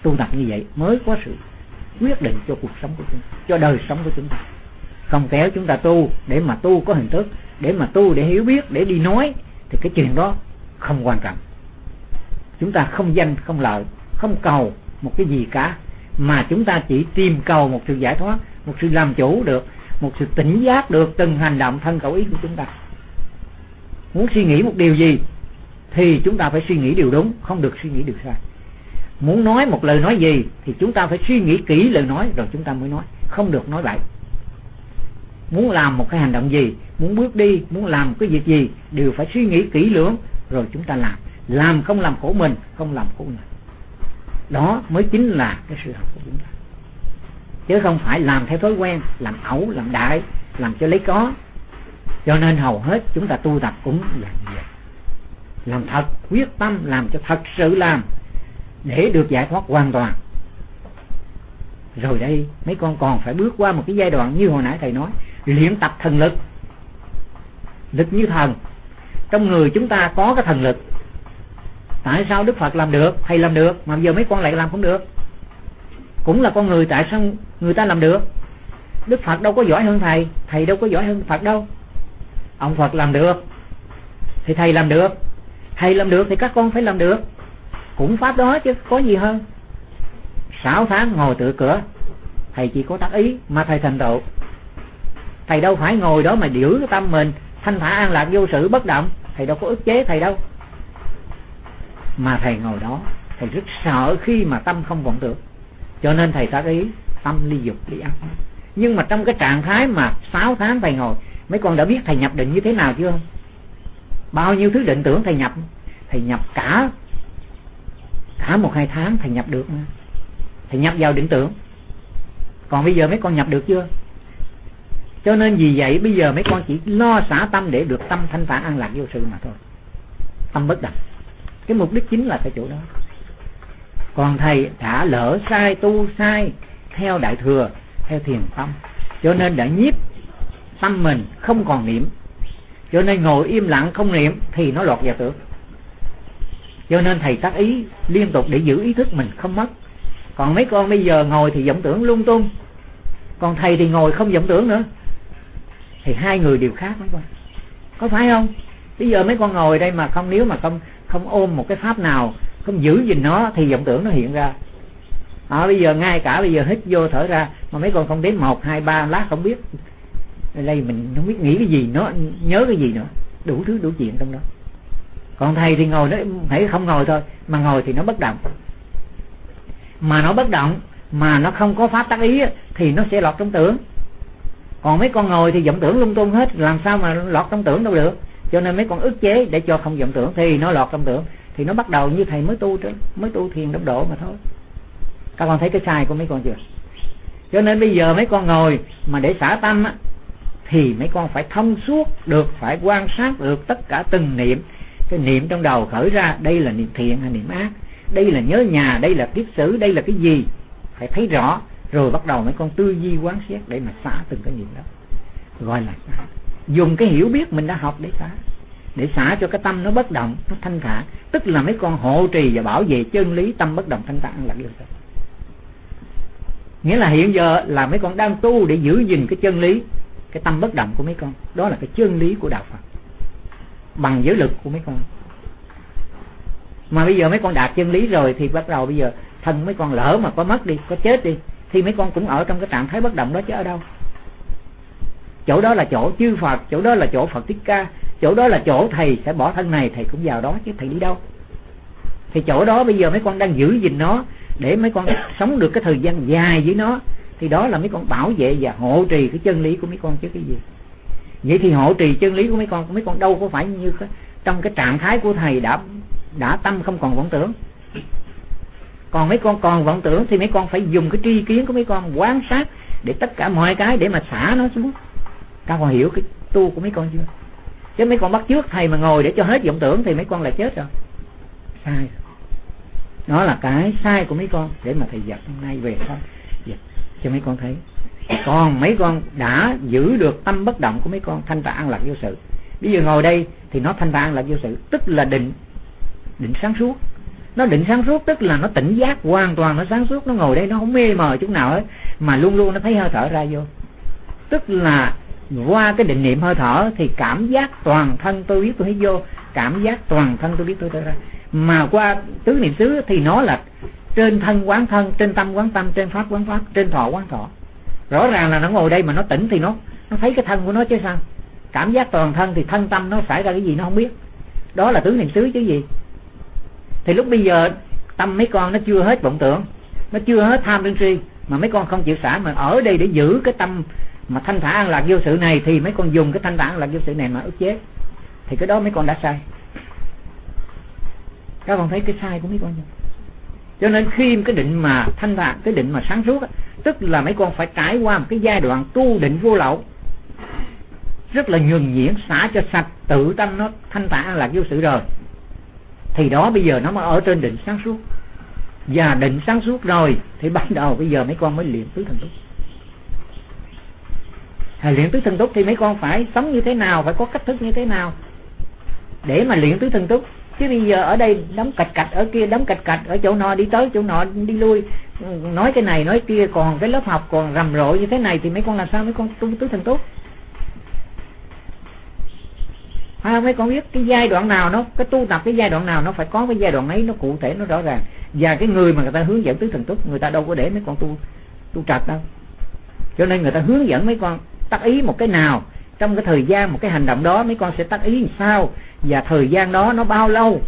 Tu tập như vậy mới có sự quyết định cho cuộc sống của chúng ta cho đời sống của chúng ta. Không kéo chúng ta tu để mà tu có hình thức, để mà tu để hiểu biết, để đi nói, thì cái chuyện đó không quan trọng. Chúng ta không danh, không lợi không cầu một cái gì cả, mà chúng ta chỉ tìm cầu một sự giải thoát, một sự làm chủ được, một sự tỉnh giác được từng hành động thân khẩu ý của chúng ta. Muốn suy nghĩ một điều gì thì chúng ta phải suy nghĩ điều đúng, không được suy nghĩ điều sai. Muốn nói một lời nói gì thì chúng ta phải suy nghĩ kỹ lời nói rồi chúng ta mới nói, không được nói bậy. Muốn làm một cái hành động gì, muốn bước đi, muốn làm cái việc gì đều phải suy nghĩ kỹ lưỡng rồi chúng ta làm. Làm không làm khổ mình, không làm khổ người đó mới chính là cái sự học của chúng ta. Chứ không phải làm theo thói quen, làm ẩu, làm đại, làm cho lấy có. Cho nên hầu hết chúng ta tu tập cũng là vậy. Làm thật, quyết tâm làm cho thật sự làm để được giải thoát hoàn toàn. Rồi đây, mấy con còn phải bước qua một cái giai đoạn như hồi nãy thầy nói, luyện tập thần lực. Lực như thần. Trong người chúng ta có cái thần lực tại sao đức phật làm được? Thầy làm được, mà giờ mấy con lại làm không được. Cũng là con người, tại sao người ta làm được? Đức phật đâu có giỏi hơn thầy thầy đâu có giỏi hơn phật đâu. Ông phật làm được, thì thầy làm được. Thầy làm được thì các con phải làm được. Cũng pháp đó chứ, có gì hơn. Sáu tháng ngồi tựa cửa, thầy chỉ có tác ý mà thầy thành tựu. Thầy đâu phải ngồi đó mà giữ cái tâm mình, thanh thản an lạc vô sự bất động. Thầy đâu có ức chế thầy đâu mà thầy ngồi đó, thầy rất sợ khi mà tâm không vọng tưởng. Cho nên thầy tác ý, tâm ly dục, ly ác. Nhưng mà trong cái trạng thái mà sáu tháng thầy ngồi, mấy con đã biết thầy nhập định như thế nào chưa? Bao nhiêu thứ định tưởng thầy nhập? Thầy nhập cả cả một, hai tháng thầy nhập được thầy nhập vào định tưởng. Còn bây giờ mấy con nhập được chưa? Cho nên vì vậy, bây giờ mấy con chỉ lo xả tâm để được tâm thanh thản an lạc vô sự mà thôi. Tâm bất động cái mục đích chính là cái chỗ đó. Còn thầy đã lỡ sai, tu sai, theo đại thừa, theo thiền tâm. Cho nên đã nhiếp tâm mình không còn niệm. Cho nên ngồi im lặng không niệm thì nó lọt vào tưởng cho nên thầy tác ý liên tục để giữ ý thức mình không mất. Còn mấy con bây giờ ngồi thì vọng tưởng lung tung. Còn thầy thì ngồi không vọng tưởng nữa. Thì hai người đều khác mấy con. Có phải không? Bây giờ mấy con ngồi đây mà không, nếu mà không không ôm một cái pháp nào không giữ gìn nó thì vọng tưởng nó hiện ra. À, bây giờ ngay cả bây giờ hít vô thở ra mà mấy con không đến một hai ba lát không biết. Đây mình không biết nghĩ cái gì nó nhớ cái gì nữa. Đủ thứ đủ chuyện trong đó. Còn thầy thì ngồi đó hãy không ngồi thôi mà ngồi thì nó bất động. Mà nó bất động mà nó không có pháp tác ý thì nó sẽ lọt trong tưởng. Còn mấy con ngồi thì vọng tưởng lung tung hết làm sao mà lọt trong tưởng đâu được? Cho nên mấy con ức chế để cho không vọng tưởng, thì nó lọt trong tưởng, thì nó bắt đầu như thầy mới tu chứ mới tu thiền đốc độ mà thôi. Các con thấy cái sai của mấy con chưa? Cho nên bây giờ mấy con ngồi mà để xả tâm á, thì mấy con phải thông suốt được, phải quan sát được tất cả từng niệm. Cái niệm trong đầu khởi ra, đây là niệm thiện hay niệm ác, đây là nhớ nhà, đây là kiếp xử, đây là cái gì? Phải thấy rõ, rồi bắt đầu mấy con tư duy quán xét để mà xả từng cái niệm đó. Gọi là xả dùng cái hiểu biết mình đã học để xả để xả cho cái tâm nó bất động, nó thanh thản. Tức là mấy con hộ trì và bảo vệ chân lý, tâm bất động, thanh thản là điều nghĩa là hiện giờ là mấy con đang tu để giữ gìn cái chân lý, cái tâm bất động của mấy con. Đó là cái chân lý của đạo phật. Bằng giới lực của mấy con. Mà bây giờ mấy con đạt chân lý rồi thì bắt đầu bây giờ thân mấy con lỡ mà có mất đi, có chết đi, thì mấy con cũng ở trong cái trạng thái bất động đó chứ ở đâu? Chỗ đó là chỗ chư phật, chỗ đó là chỗ phật thích ca, chỗ đó là chỗ thầy sẽ bỏ thân này, thầy cũng vào đó chứ thầy đi đâu? Thì chỗ đó bây giờ mấy con đang giữ gìn nó để mấy con sống được cái thời gian dài với nó, thì đó là mấy con bảo vệ và hộ trì cái chân lý của mấy con chứ cái gì? Vậy thì hộ trì chân lý của mấy con mấy con đâu có phải như trong cái trạng thái của thầy đã đã tâm không còn vọng tưởng. Còn mấy con còn vọng tưởng thì mấy con phải dùng cái tri kiến của mấy con quan sát để tất cả mọi cái để mà xả nó xuống các con hiểu cái tu của mấy con chưa? Chứ mấy con bắt trước thầy mà ngồi để cho hết vọng tưởng thì mấy con là chết rồi. Sai đó là cái sai của mấy con, để mà thầy giật hôm nay về thôi. Giật cho mấy con thấy. Còn mấy con đã giữ được tâm bất động của mấy con, thanh tạng an lạc vô sự. Bây giờ ngồi đây thì nó thanh tạng an lạc vô sự, tức là định định sáng suốt. Nó định sáng suốt tức là nó tỉnh giác hoàn toàn, nó sáng suốt, nó ngồi đây, nó không mê mờ chút nào hết, mà luôn luôn nó thấy hơi thở ra vô. Tức là qua cái định niệm hơi thở thì cảm giác toàn thân tôi biết tôi thấy vô, cảm giác toàn thân tôi biết tôi thấy ra. Mà qua tứ niệm xứ thì nó là trên thân quán thân, trên tâm quán tâm, trên pháp quán pháp, trên thọ quán thọ. Rõ ràng là nó ngồi đây mà nó tỉnh thì nó nó thấy cái thân của nó chứ sao? Cảm giác toàn thân thì thân tâm nó xảy ra cái gì nó không biết. Đó là tứ niệm xứ chứ gì? Thì lúc bây giờ tâm mấy con nó chưa hết vọng tưởng, nó chưa hết tham sân si, mà mấy con không chịu xả, mà ở đây để giữ cái tâm mà thanh thản an lạc vô sự này thì mấy con dùng cái thanh thản an lạc vô sự này mà ức chế. Thì cái đó mấy con đã sai. Các con thấy cái sai của mấy con chưa cho nên khi cái định mà thanh thản, cái định mà sáng suốt tức là mấy con phải trải qua một cái giai đoạn tu định vô lậu. Rất là nhường nhuyễn, xả cho sạch, tự tâm nó thanh thản là lạc vô sự rồi. Thì đó bây giờ nó mới ở trên định sáng suốt. Và định sáng suốt rồi thì bắt đầu bây giờ mấy con mới luyện tứ thần túc luyện tứ thần túc thì mấy con phải sống như thế nào phải có cách thức như thế nào? Để mà luyện tứ thần túc chứ bây giờ ở đây đóng cạch cạch ở kia đóng cạch cạch ở chỗ nọ đi tới chỗ nọ đi lui. Ừ, nói cái này nói kia còn cái lớp học còn rầm rộ như thế này thì mấy con làm sao mấy con tu tứ thần túc? À, mấy con biết cái giai đoạn nào nó cái tu tập cái giai đoạn nào nó phải có cái giai đoạn ấy nó cụ thể nó rõ ràng. Và cái người mà người ta hướng dẫn tứ thần túc người ta đâu có để mấy con tu tu trật đâu. Cho nên người ta hướng dẫn mấy con tác ý một cái nào. Trong cái thời gian một cái hành động đó, mấy con sẽ tác ý làm sao? Và thời gian đó nó bao lâu?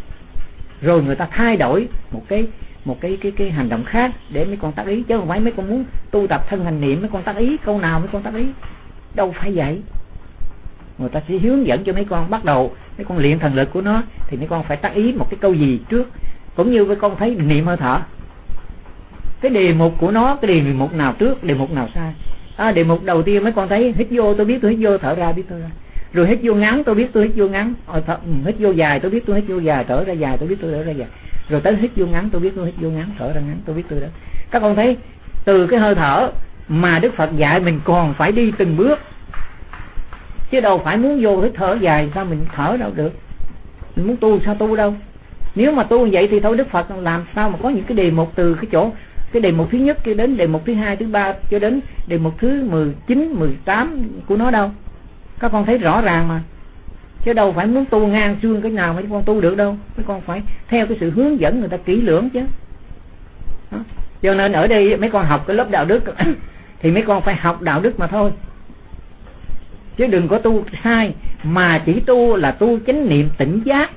Rồi người ta thay đổi một cái một cái cái cái hành động khác để mấy con tác ý. Chứ không phải mấy con muốn tu tập thân hành niệm, mấy con tác ý câu nào mấy con tác ý. Đâu phải vậy. Người ta sẽ hướng dẫn cho mấy con bắt đầu. Mấy con luyện thần lực của nó, thì mấy con phải tác ý một cái câu gì trước. Cũng như mấy con thấy niệm hơi thở. Cái đề mục của nó, cái đề mục nào trước, đề mục nào sai? À, đề mục đầu tiên mấy con thấy hít vô tôi biết tôi hít vô thở ra biết tôi ra. Rồi hít vô ngắn tôi biết tôi hít vô ngắn. Rồi thở, ừ, hít vô dài tôi biết tôi hít vô dài thở ra dài tôi biết tôi thở ra dài. Rồi tới hít vô ngắn tôi biết tôi hít vô ngắn thở ra ngắn tôi biết tôi đó. Các con thấy từ cái hơi thở mà đức phật dạy mình còn phải đi từng bước. Chứ đâu phải muốn vô hít thở dài sao mình thở đâu được? Mình muốn tu sao tu đâu? Nếu mà tu vậy thì thôi đức phật làm sao mà có những cái đề mục từ cái chỗ cái đề mục thứ nhất cho đến, đề mục thứ hai, thứ ba cho đến, đề mục thứ mười chín, mười tám của nó đâu? Các con thấy rõ ràng mà. Chứ đâu phải muốn tu ngang xương cái nào mà con tu được đâu. Mấy con phải theo cái sự hướng dẫn người ta kỹ lưỡng chứ. Đó. cho nên ở đây mấy con học cái lớp đạo đức thì mấy con phải học đạo đức mà thôi. Chứ đừng có tu sai, mà chỉ tu là tu chánh niệm tỉnh giác.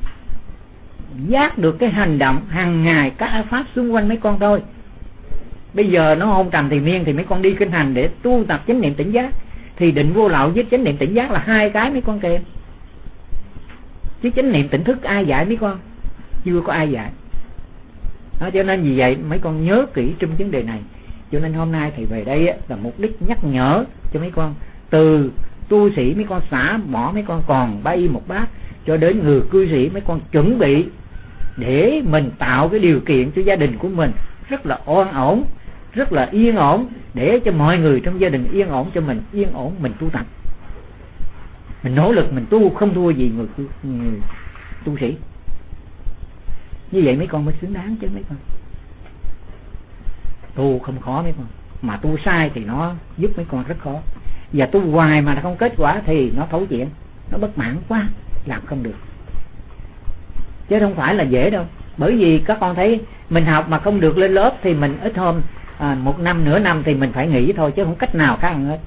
Giác được cái hành động hàng ngày các pháp xung quanh mấy con thôi bây giờ nó hôn trầm thì miên thì mấy con đi kinh hành để tu tập chánh niệm tỉnh giác. Thì định vô lậu với chánh niệm tỉnh giác là hai cái mấy con kèm chứ chánh niệm tỉnh thức ai dạy mấy con? Chưa có ai dạy. Đó, cho nên vì vậy mấy con nhớ kỹ trong vấn đề này. Cho nên hôm nay thì về đây là mục đích nhắc nhở cho mấy con. Từ tu sĩ mấy con xả bỏ mấy con còn bay một bát cho đến người cư sĩ mấy con chuẩn bị để mình tạo cái điều kiện cho gia đình của mình rất là oan ổn rất là yên ổn để cho mọi người trong gia đình yên ổn cho mình yên ổn mình tu tập. Mình nỗ lực mình tu không thua gì người, người tu sĩ. Như vậy mấy con mới xứng đáng chứ mấy con. Tu không khó mấy con. Mà tu sai thì nó giúp mấy con rất khó. Và tu hoài mà không kết quả thì nó thấu chuyện nó bất mãn quá làm không được. Chứ không phải là dễ đâu. Bởi vì các con thấy mình học mà không được lên lớp thì mình ít hôm à, một năm nửa năm thì mình phải nghỉ thôi chứ không cách nào khác hết.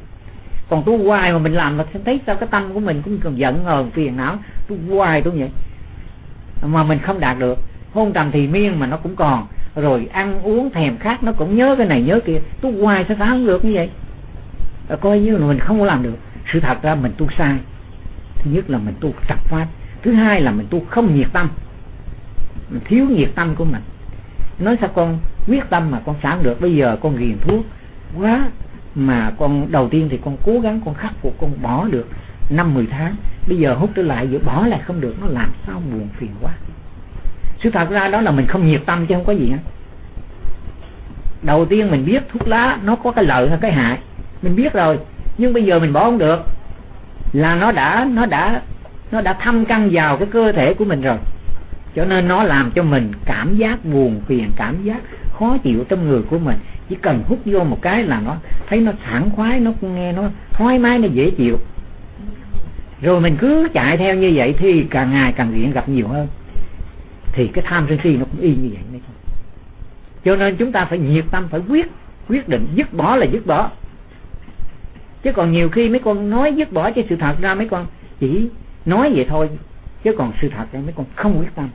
Còn tu hoài mà mình làm mà thấy sao cái tâm của mình cũng còn giận hờn phiền não. Tu hoài tu vậy. Mà mình không đạt được. Hôn trầm thì miên mà nó cũng còn. Rồi ăn uống thèm khát nó cũng nhớ cái này nhớ kia. Tu hoài sao không được như vậy? À, coi như là mình không có làm được. Sự thật ra mình tu sai. Thứ nhất là mình tu tập pháp. Thứ hai là mình tu không nhiệt tâm. Mình thiếu nhiệt tâm của mình nói sao con quyết tâm mà con sáng được, bây giờ con ghiền thuốc quá mà con, đầu tiên thì con cố gắng con khắc phục, con bỏ được năm mười tháng. Bây giờ hút trở lại giữa bỏ lại không được, nó làm sao buồn phiền quá. Sự thật ra đó là mình không nhiệt tâm chứ không có gì hết đầu tiên mình biết thuốc lá nó có cái lợi hay cái hại, mình biết rồi, nhưng bây giờ mình bỏ không được. Là nó đã nó đã nó đã thâm căn vào cái cơ thể của mình rồi cho nên nó làm cho mình cảm giác buồn phiền, cảm giác khó chịu trong người của mình. Chỉ cần hút vô một cái là nó thấy nó sảng khoái, nó nghe nó thoải mái, nó dễ chịu. Rồi mình cứ chạy theo như vậy thì càng ngày càng nghiện gặp nhiều hơn. Thì cái tham sân si nó cũng y như vậy đấy cho nên chúng ta phải nhiệt tâm, phải quyết quyết định dứt bỏ là dứt bỏ. Chứ còn nhiều khi mấy con nói dứt bỏ chứ sự thật ra mấy con chỉ nói vậy thôi, chứ còn sự thật là mấy con không quyết tâm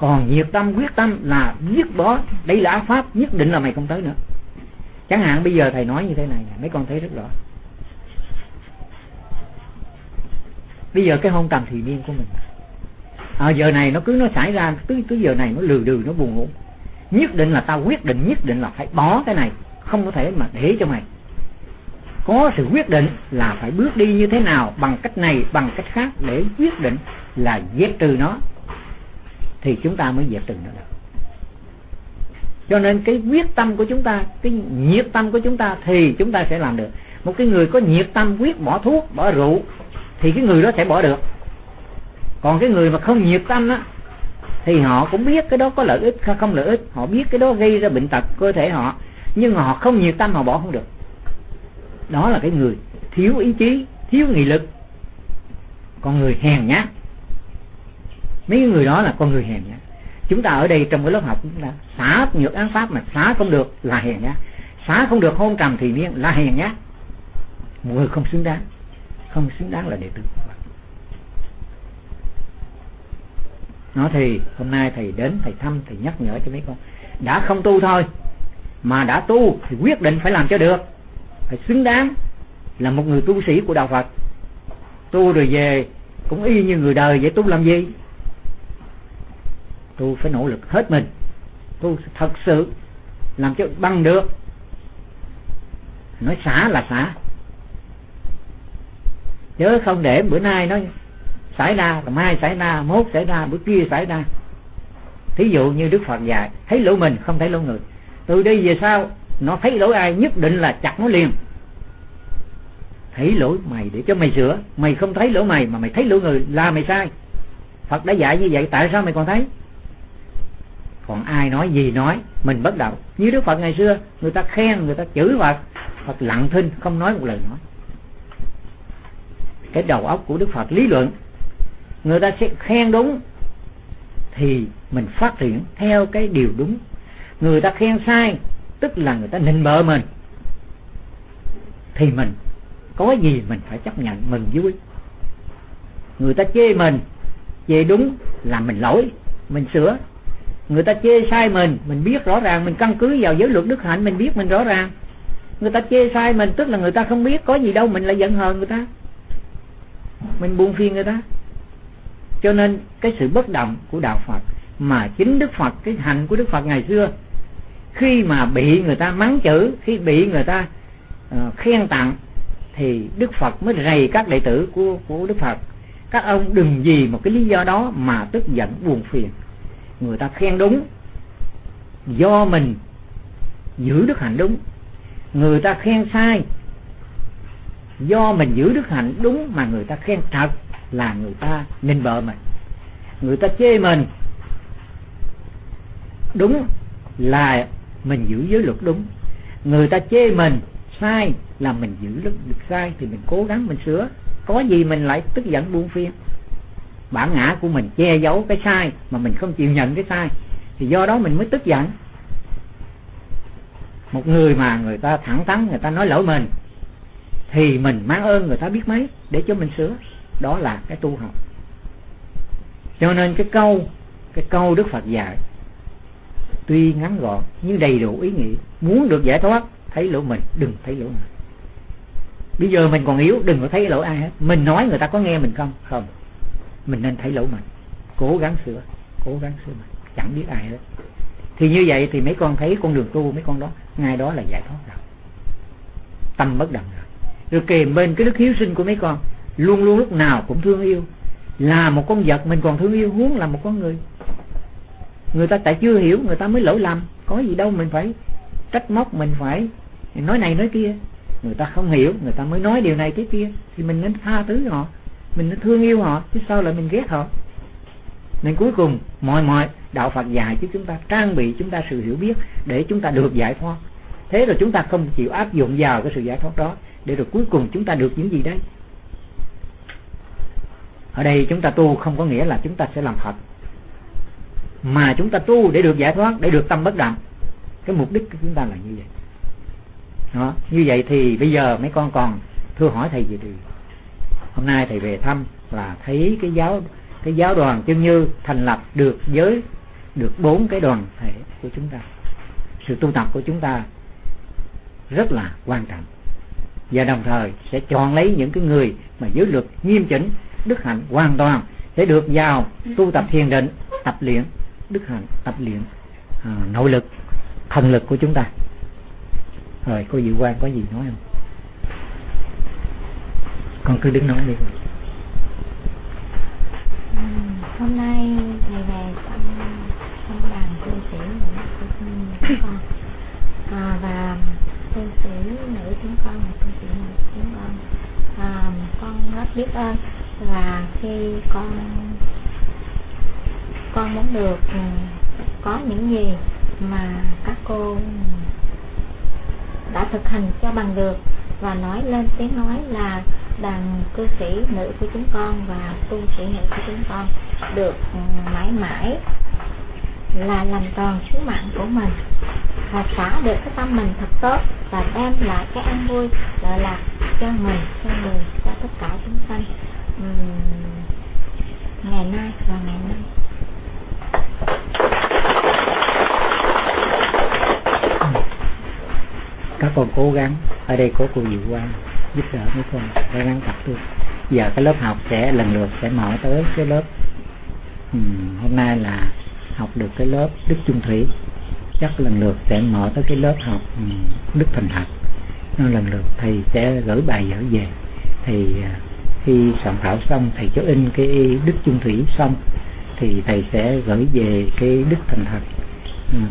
còn nhiệt tâm quyết tâm là biết bỏ đây là áo pháp nhất định là mày không tới nữa. Chẳng hạn bây giờ thầy nói như thế này mấy con thấy rất rõ. Bây giờ cái hôn trầm thì niên của mình. À, giờ này nó cứ nó xảy ra cứ cứ giờ này nó lừ đừ nó buồn ngủ. Nhất định là tao quyết định nhất định là phải bỏ cái này. Không có thể mà để cho mày. Có sự quyết định là phải bước đi như thế nào bằng cách này bằng cách khác để quyết định là giết trừ nó thì chúng ta mới diệt trừ nó được. Cho nên cái quyết tâm của chúng ta, cái nhiệt tâm của chúng ta thì chúng ta sẽ làm được. Một cái người có nhiệt tâm quyết bỏ thuốc, bỏ rượu, thì cái người đó sẽ bỏ được. Còn cái người mà không nhiệt tâm á, thì họ cũng biết cái đó có lợi ích hay không lợi ích, họ biết cái đó gây ra bệnh tật cơ thể họ, nhưng họ không nhiệt tâm, họ bỏ không được. Đó là cái người thiếu ý chí, thiếu nghị lực. Còn người hèn nhát mấy người đó là con người hèn nhá. chúng ta ở đây trong cái lớp học chúng ta, xả nhược án pháp mà xả không được là hèn nhá. xả không được hôn trầm thì niên là hèn nhá. một người không xứng đáng không xứng đáng là đệ tử của Phật nó thì hôm nay thầy đến, thầy thăm, thầy nhắc nhở cho mấy con đã không tu thôi, mà đã tu thì quyết định phải làm cho được phải xứng đáng là một người tu sĩ của đạo Phật tu rồi về, cũng y như người đời vậy tu làm gì tôi phải nỗ lực hết mình. Tôi thật sự làm cho bằng được. Nói xả là xả. Chứ không để bữa nay nó xảy ra rồi mai xảy ra, mốt xảy ra, bữa kia xảy ra. Thí dụ như đức phật dạy, thấy lỗi mình, không thấy lỗi người. Từ đây về sau, nó thấy lỗi ai nhất định là chặt nó liền. Thấy lỗi mày để cho mày sửa. Mày không thấy lỗi mày mà mày thấy lỗi người, là mày sai. Phật đã dạy như vậy, tại sao mày còn thấy? Còn ai nói gì nói, mình bất động. Như đức phật ngày xưa, người ta khen, người ta chửi phật. Phật lặng thinh, không nói một lời nói. Cái đầu óc của đức phật lý luận, người ta sẽ khen đúng thì mình phát triển theo cái điều đúng. Người ta khen sai, tức là người ta nịnh bợ mình, thì mình có gì mình phải chấp nhận mừng vui. Người ta chê mình, chê đúng là mình lỗi, mình sửa người ta chê sai mình mình biết rõ ràng mình căn cứ vào giới luật đức hạnh mình biết mình rõ ràng. Người ta chê sai mình tức là người ta không biết có gì đâu mình lại giận hờn người ta. Mình buông phiền người ta. Cho nên cái sự bất động của đạo Phật mà chính Đức Phật cái hành của Đức Phật ngày xưa khi mà bị người ta mắng chữ khi bị người ta uh, khen tặng thì Đức Phật mới rầy các đệ tử của của Đức Phật. Các ông đừng vì một cái lý do đó mà tức giận buồn phiền người ta khen đúng. Do mình giữ đức hạnh đúng. Người ta khen sai. Do mình giữ đức hạnh đúng mà người ta khen thật là người ta nên bợ mình. Người ta chê mình đúng là mình giữ giới luật đúng. Người ta chê mình sai là mình giữ được sai thì mình cố gắng mình sửa. Có gì mình lại tức giận buông phiền? Bản ngã của mình che giấu cái sai mà mình không chịu nhận cái sai, thì do đó mình mới tức giận. Một người mà người ta thẳng thắn, người ta nói lỗi mình thì mình mang ơn người ta biết mấy để cho mình sửa. Đó là cái tu học. Cho nên cái câu cái câu đức phật dạy, tuy ngắn gọn nhưng đầy đủ ý nghĩa. Muốn được giải thoát, thấy lỗi mình đừng thấy lỗi mình bây giờ mình còn yếu, đừng có thấy lỗi ai hết. Mình nói người ta có nghe mình không? Không mình nên thấy lỗi mình. Cố gắng sửa, cố gắng sửa mình. Chẳng biết ai hết. Thì như vậy thì mấy con thấy con đường tu, mấy con đó ngay đó là giải thoát rồi. Tâm bất động rồi. Rồi kèm bên cái đức hiếu sinh của mấy con, luôn luôn lúc nào cũng thương yêu. Là một con vật mình còn thương yêu, huống là một con người. Người ta tại chưa hiểu, người ta mới lỗi lầm. Có gì đâu mình phải trách móc, mình phải nói này nói kia. Người ta không hiểu, người ta mới nói điều này cái kia. Thì mình nên tha thứ họ mình nó thương yêu họ, chứ sao lại mình ghét họ? Nên cuối cùng, mọi mọi đạo Phật dạy chứ chúng ta trang bị chúng ta sự hiểu biết để chúng ta được giải thoát. Thế rồi chúng ta không chịu áp dụng vào cái sự giải thoát đó, để rồi cuối cùng chúng ta được những gì đấy. Ở đây chúng ta tu không có nghĩa là chúng ta sẽ làm Phật. Mà chúng ta tu để được giải thoát, để được tâm bất động. Cái mục đích của chúng ta là như vậy. Đó, như vậy thì bây giờ mấy con còn thưa hỏi thầy gì? thì hôm nay thầy về thăm là thấy cái giáo cái giáo đoàn chân như thành lập được giới được bốn cái đoàn thể của chúng ta. Sự tu tập của chúng ta rất là quan trọng. Và đồng thời sẽ chọn lấy những cái người mà giới luật nghiêm chỉnh đức hạnh hoàn toàn để được vào tu tập thiền định tập luyện đức hạnh tập luyện à, nội lực thần lực của chúng ta. Rồi cô dự quan có gì nói không? Con cứ đứng nói đi. Ừ, hôm nay ngày này con con làm cư sĩ nữ chúng con. À, và cư sĩ nữ chúng con là cư sĩ nữ chúng con. À, con rất biết ơn và khi con con muốn được ừ, có những gì mà các cô đã thực hành cho bằng được và nói lên tiếng nói là đàn cư sĩ nữ của chúng con và tu sĩ nữ của chúng con được ừ, mãi mãi là làm tròn sứ mạng của mình và xả được cái tâm mình thật tốt và đem lại cái an vui lợi lạc cho mình cho người cho tất cả chúng sanh. Uhm, ngày nay và ngày nay các con cố gắng ở đây có cô Diệu Quang giúp đỡ mấy con cố gắng tập tu. Giờ cái lớp học sẽ lần lượt sẽ mở tới cái lớp ừ, hôm nay là học được cái lớp Đức Trung Thủy. Chắc lần lượt sẽ mở tới cái lớp học Đức Thành Thật. Nó lần lượt thầy sẽ gửi bài dở về. Thì à, khi soạn thảo xong thầy cho in cái Đức Trung Thủy xong thì thầy sẽ gửi về cái Đức Thành Thật.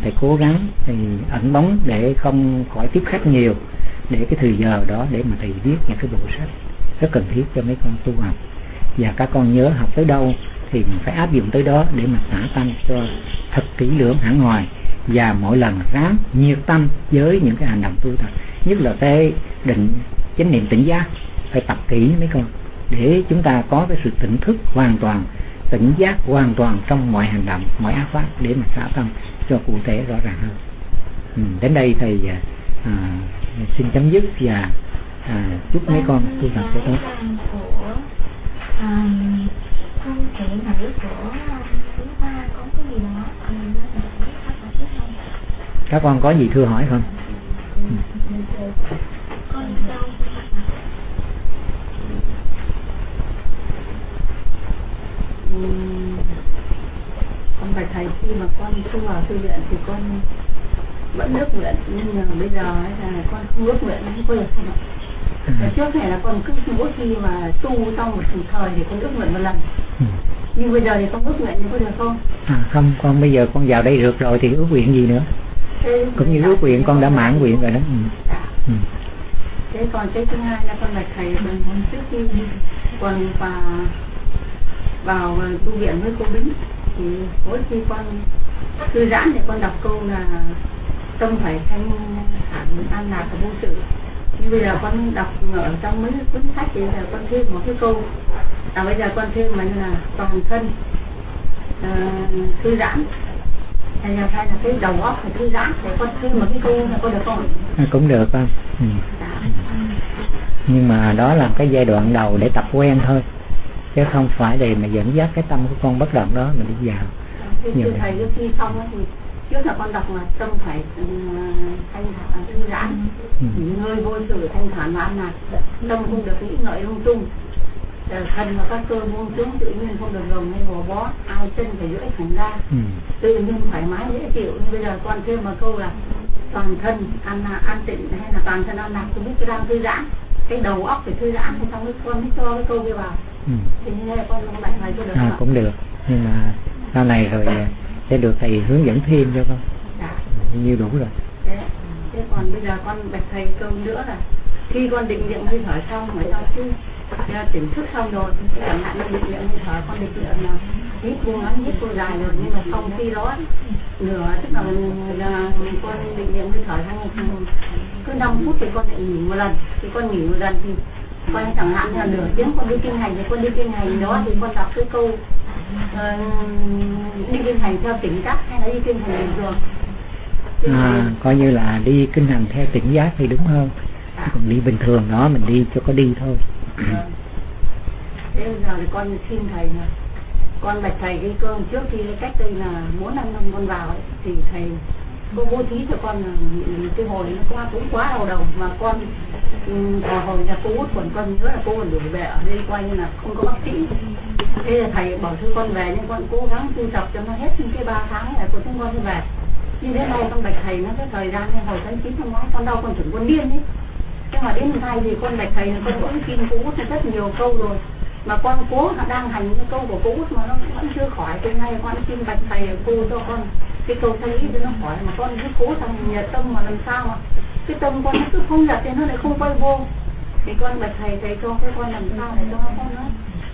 Thầy cố gắng thì ẩn bóng để không khỏi tiếp khách nhiều để cái thời giờ đó để mà thầy viết những cái bộ sách rất cần thiết cho mấy con tu học. Và các con nhớ học tới đâu thì mình phải áp dụng tới đó để mà xả tâm cho thật kỹ lưỡng hẳn ngoài và mỗi lần ráng nhiệt tâm với những cái hành động tu tập nhất là cái định chánh niệm tỉnh giác phải tập kỹ mấy con để chúng ta có cái sự tỉnh thức hoàn toàn tỉnh giác hoàn toàn trong mọi hành động mọi ác pháp để mà xả tâm cho cụ thể rõ ràng hơn. Ừ, đến đây thầy à, xin chấm dứt và à, chúc mấy con tu tập cho tốt. Không của có cái gì đó các con có gì thưa hỏi không? Ừ. Con bạch thầy khi mà con không vào thư viện thì con vẫn ước nguyện nhưng mà bây giờ là con không ước nguyện không có được ừ. trước này là con cứ mỗi khi mà tu trong một thời thì con ước nguyện một lần ừ. nhưng bây giờ thì con ước nguyện thì có được không à không con bây giờ con vào đây được rồi thì ước nguyện gì nữa thế cũng như ước nguyện con đã mãn nguyện rồi đó ừ. Dạ. Ừ. thế còn cái thứ hai là con bạch thầy bằng trước khi còn vào vào tu viện với cô bính thì mỗi khi con thư giãn thì con đọc câu là tâm phải thanh thản an lạc và vô sự. Nhưng bây giờ con đọc ở trong mấy cuốn sách thì là con thêm một cái câu. À bây giờ con thêm mà là toàn thân uh, thư giãn. Hay là hay là cái đầu óc phải thư giãn để con thêm một cái câu là có được không à, cũng được không ừ. Dạ. nhưng mà đó là cái giai đoạn đầu để tập quen thôi. Chứ không phải để mà dẫn dắt cái tâm của con bất động đó mà đi vào. Nhiều thầy trước khi xong thì trước là con đọc là tâm phải ừ, thanh thản thư giãn. Ừ. ngơi vô sự thanh thản an lạc tâm không được nghĩ ngợi lung tung. Thân và các cơ buông xuống tự nhiên không được gồng hay gò bó. Ai chân phải duỗi thẳng ra. Ừ. tự nhiên thoải mái dễ chịu. Nhưng bây giờ con thêm một câu là toàn thân an an tịnh hay là toàn thân an lạc tôi biết cái đang thư giãn. Cái đầu óc phải thư giãn thì xong cái con mới cho cái câu kia vào. Ừ. thì như thế con cũng lại được à, cũng được. Nhưng mà sau này rồi sẽ được thầy hướng dẫn thêm cho con dạ. như đủ rồi thế, thế còn bây giờ con bạch thầy câu nữa là khi con định niệm hơi thở xong mà cho chứ tỉnh thức xong rồi thì chẳng hạn định niệm hơi thở con định niệm là hít buông ngắn hít cô dài rồi nhưng mà xong khi đó nửa tức là, là con định niệm hơi thở xong cứ 5 phút thì con lại nghỉ một lần thì con nghỉ một lần thì con chẳng hạn là nửa tiếng con đi kinh hành thì con đi kinh hành đó thì con đọc cái câu uh, đi kinh hành theo tỉnh giác hay là đi kinh hành bình thường à, coi như là đi kinh hành theo tỉnh giác thì đúng hơn à. còn đi bình thường đó mình đi cho có đi thôi à. thế bây giờ thì con xin thầy là con bạch thầy cái cơm trước khi cách đây là bốn năm năm con vào ấy, thì thầy cô bố thí cho con là cái hồi nó qua cũng quá đau đầu. Mà con ừ, à, hồi nhà cô út còn con nhớ là cô còn đuổi về ở đây quay như là không có bác sĩ. Thế là thầy bảo thư con về nhưng con cố gắng tu tập cho nó hết những cái ba tháng này của chúng con về. Nhưng đến nay con bạch thầy nó cái thời gian như hồi tháng chín năm ngoái con đau con chuẩn con điên ấy. Nhưng mà đến nay thì con bạch thầy là con cũng tin cô út rất nhiều câu rồi. Mà con cố đang hành cái câu của cô út mà nó vẫn chưa khỏi. Từ nay con xin bạch thầy cô cho con cái câu ý cho nó khỏi mà con cứ cố thằng nhiệt tâm mà làm sao mà cái tâm con nó cứ không giật thì nó lại không quay vô. Thì con bạch thầy thầy cho cái con làm sao để cho nó con nó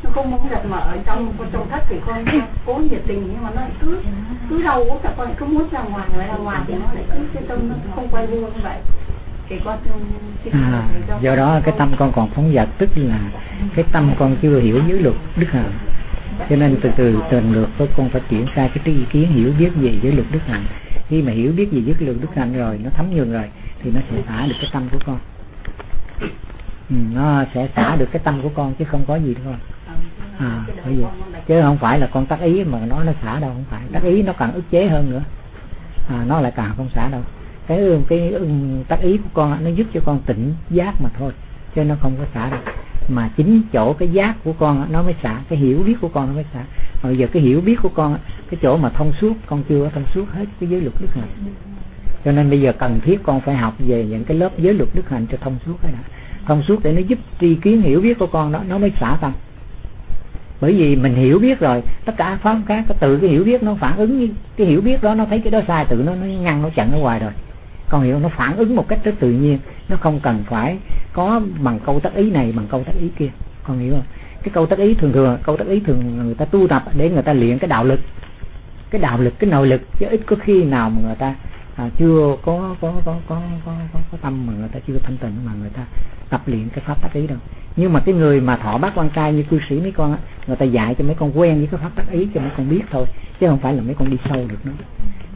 nó không muốn giật mà ở trong con trong thất thì con cố nhiệt tình nhưng mà nó cứ cứ đau quá cả con cứ muốn ra ngoài ngoài ra ngoài thì nó lại cứ cái tâm nó không quay vô như vậy. Thì con à, do đó cái tâm con còn phóng dật tức là cái tâm con chưa hiểu dưới luật đức hạnh cho nên từ từ từng lượt với con phải triển khai cái tri kiến hiểu biết về với luật đức hạnh. Khi mà hiểu biết về với luật đức hạnh rồi nó thấm nhường rồi thì nó sẽ xả được cái tâm của con. Ừ, nó sẽ xả được cái tâm của con chứ không có gì đâu à bởi vì chứ không phải là con tác ý mà nó nó xả đâu không phải. Tác ý nó càng ức chế hơn nữa. À, nó lại càng không xả đâu. Cái cái tác ý của con nó giúp cho con tỉnh giác mà thôi chứ nó không có xả đâu mà chính chỗ cái giác của con nó mới xả, cái hiểu biết của con nó mới xả. Bây giờ cái hiểu biết của con cái chỗ mà thông suốt, con chưa thông suốt hết cái giới luật đức hạnh. Cho nên bây giờ cần thiết con phải học về những cái lớp giới luật đức hạnh cho thông suốt cái đã. Thông suốt để nó giúp tri kiến hiểu biết của con đó, nó mới xả tâm. Bởi vì mình hiểu biết rồi, tất cả pháp khác tự từ cái hiểu biết nó phản ứng, cái hiểu biết đó nó thấy cái đó sai tự nó nó ngăn nó chặn, nó ngoài rồi con hiểu nó phản ứng một cách rất tự nhiên nó không cần phải có bằng câu tác ý này bằng câu tác ý kia. Con hiểu không? Cái câu tác ý thường thường câu tác ý thường người ta tu tập để người ta luyện cái đạo lực cái đạo lực cái nội lực chứ ít có khi nào mà người ta à, chưa có có có có có có, có tâm mà người ta chưa thanh tịnh mà người ta tập luyện cái pháp tác ý đâu. Nhưng mà cái người mà thọ bác quan trai như cư sĩ mấy con á người ta dạy cho mấy con quen với cái pháp tác ý cho mấy con biết thôi chứ không phải là mấy con đi sâu được nữa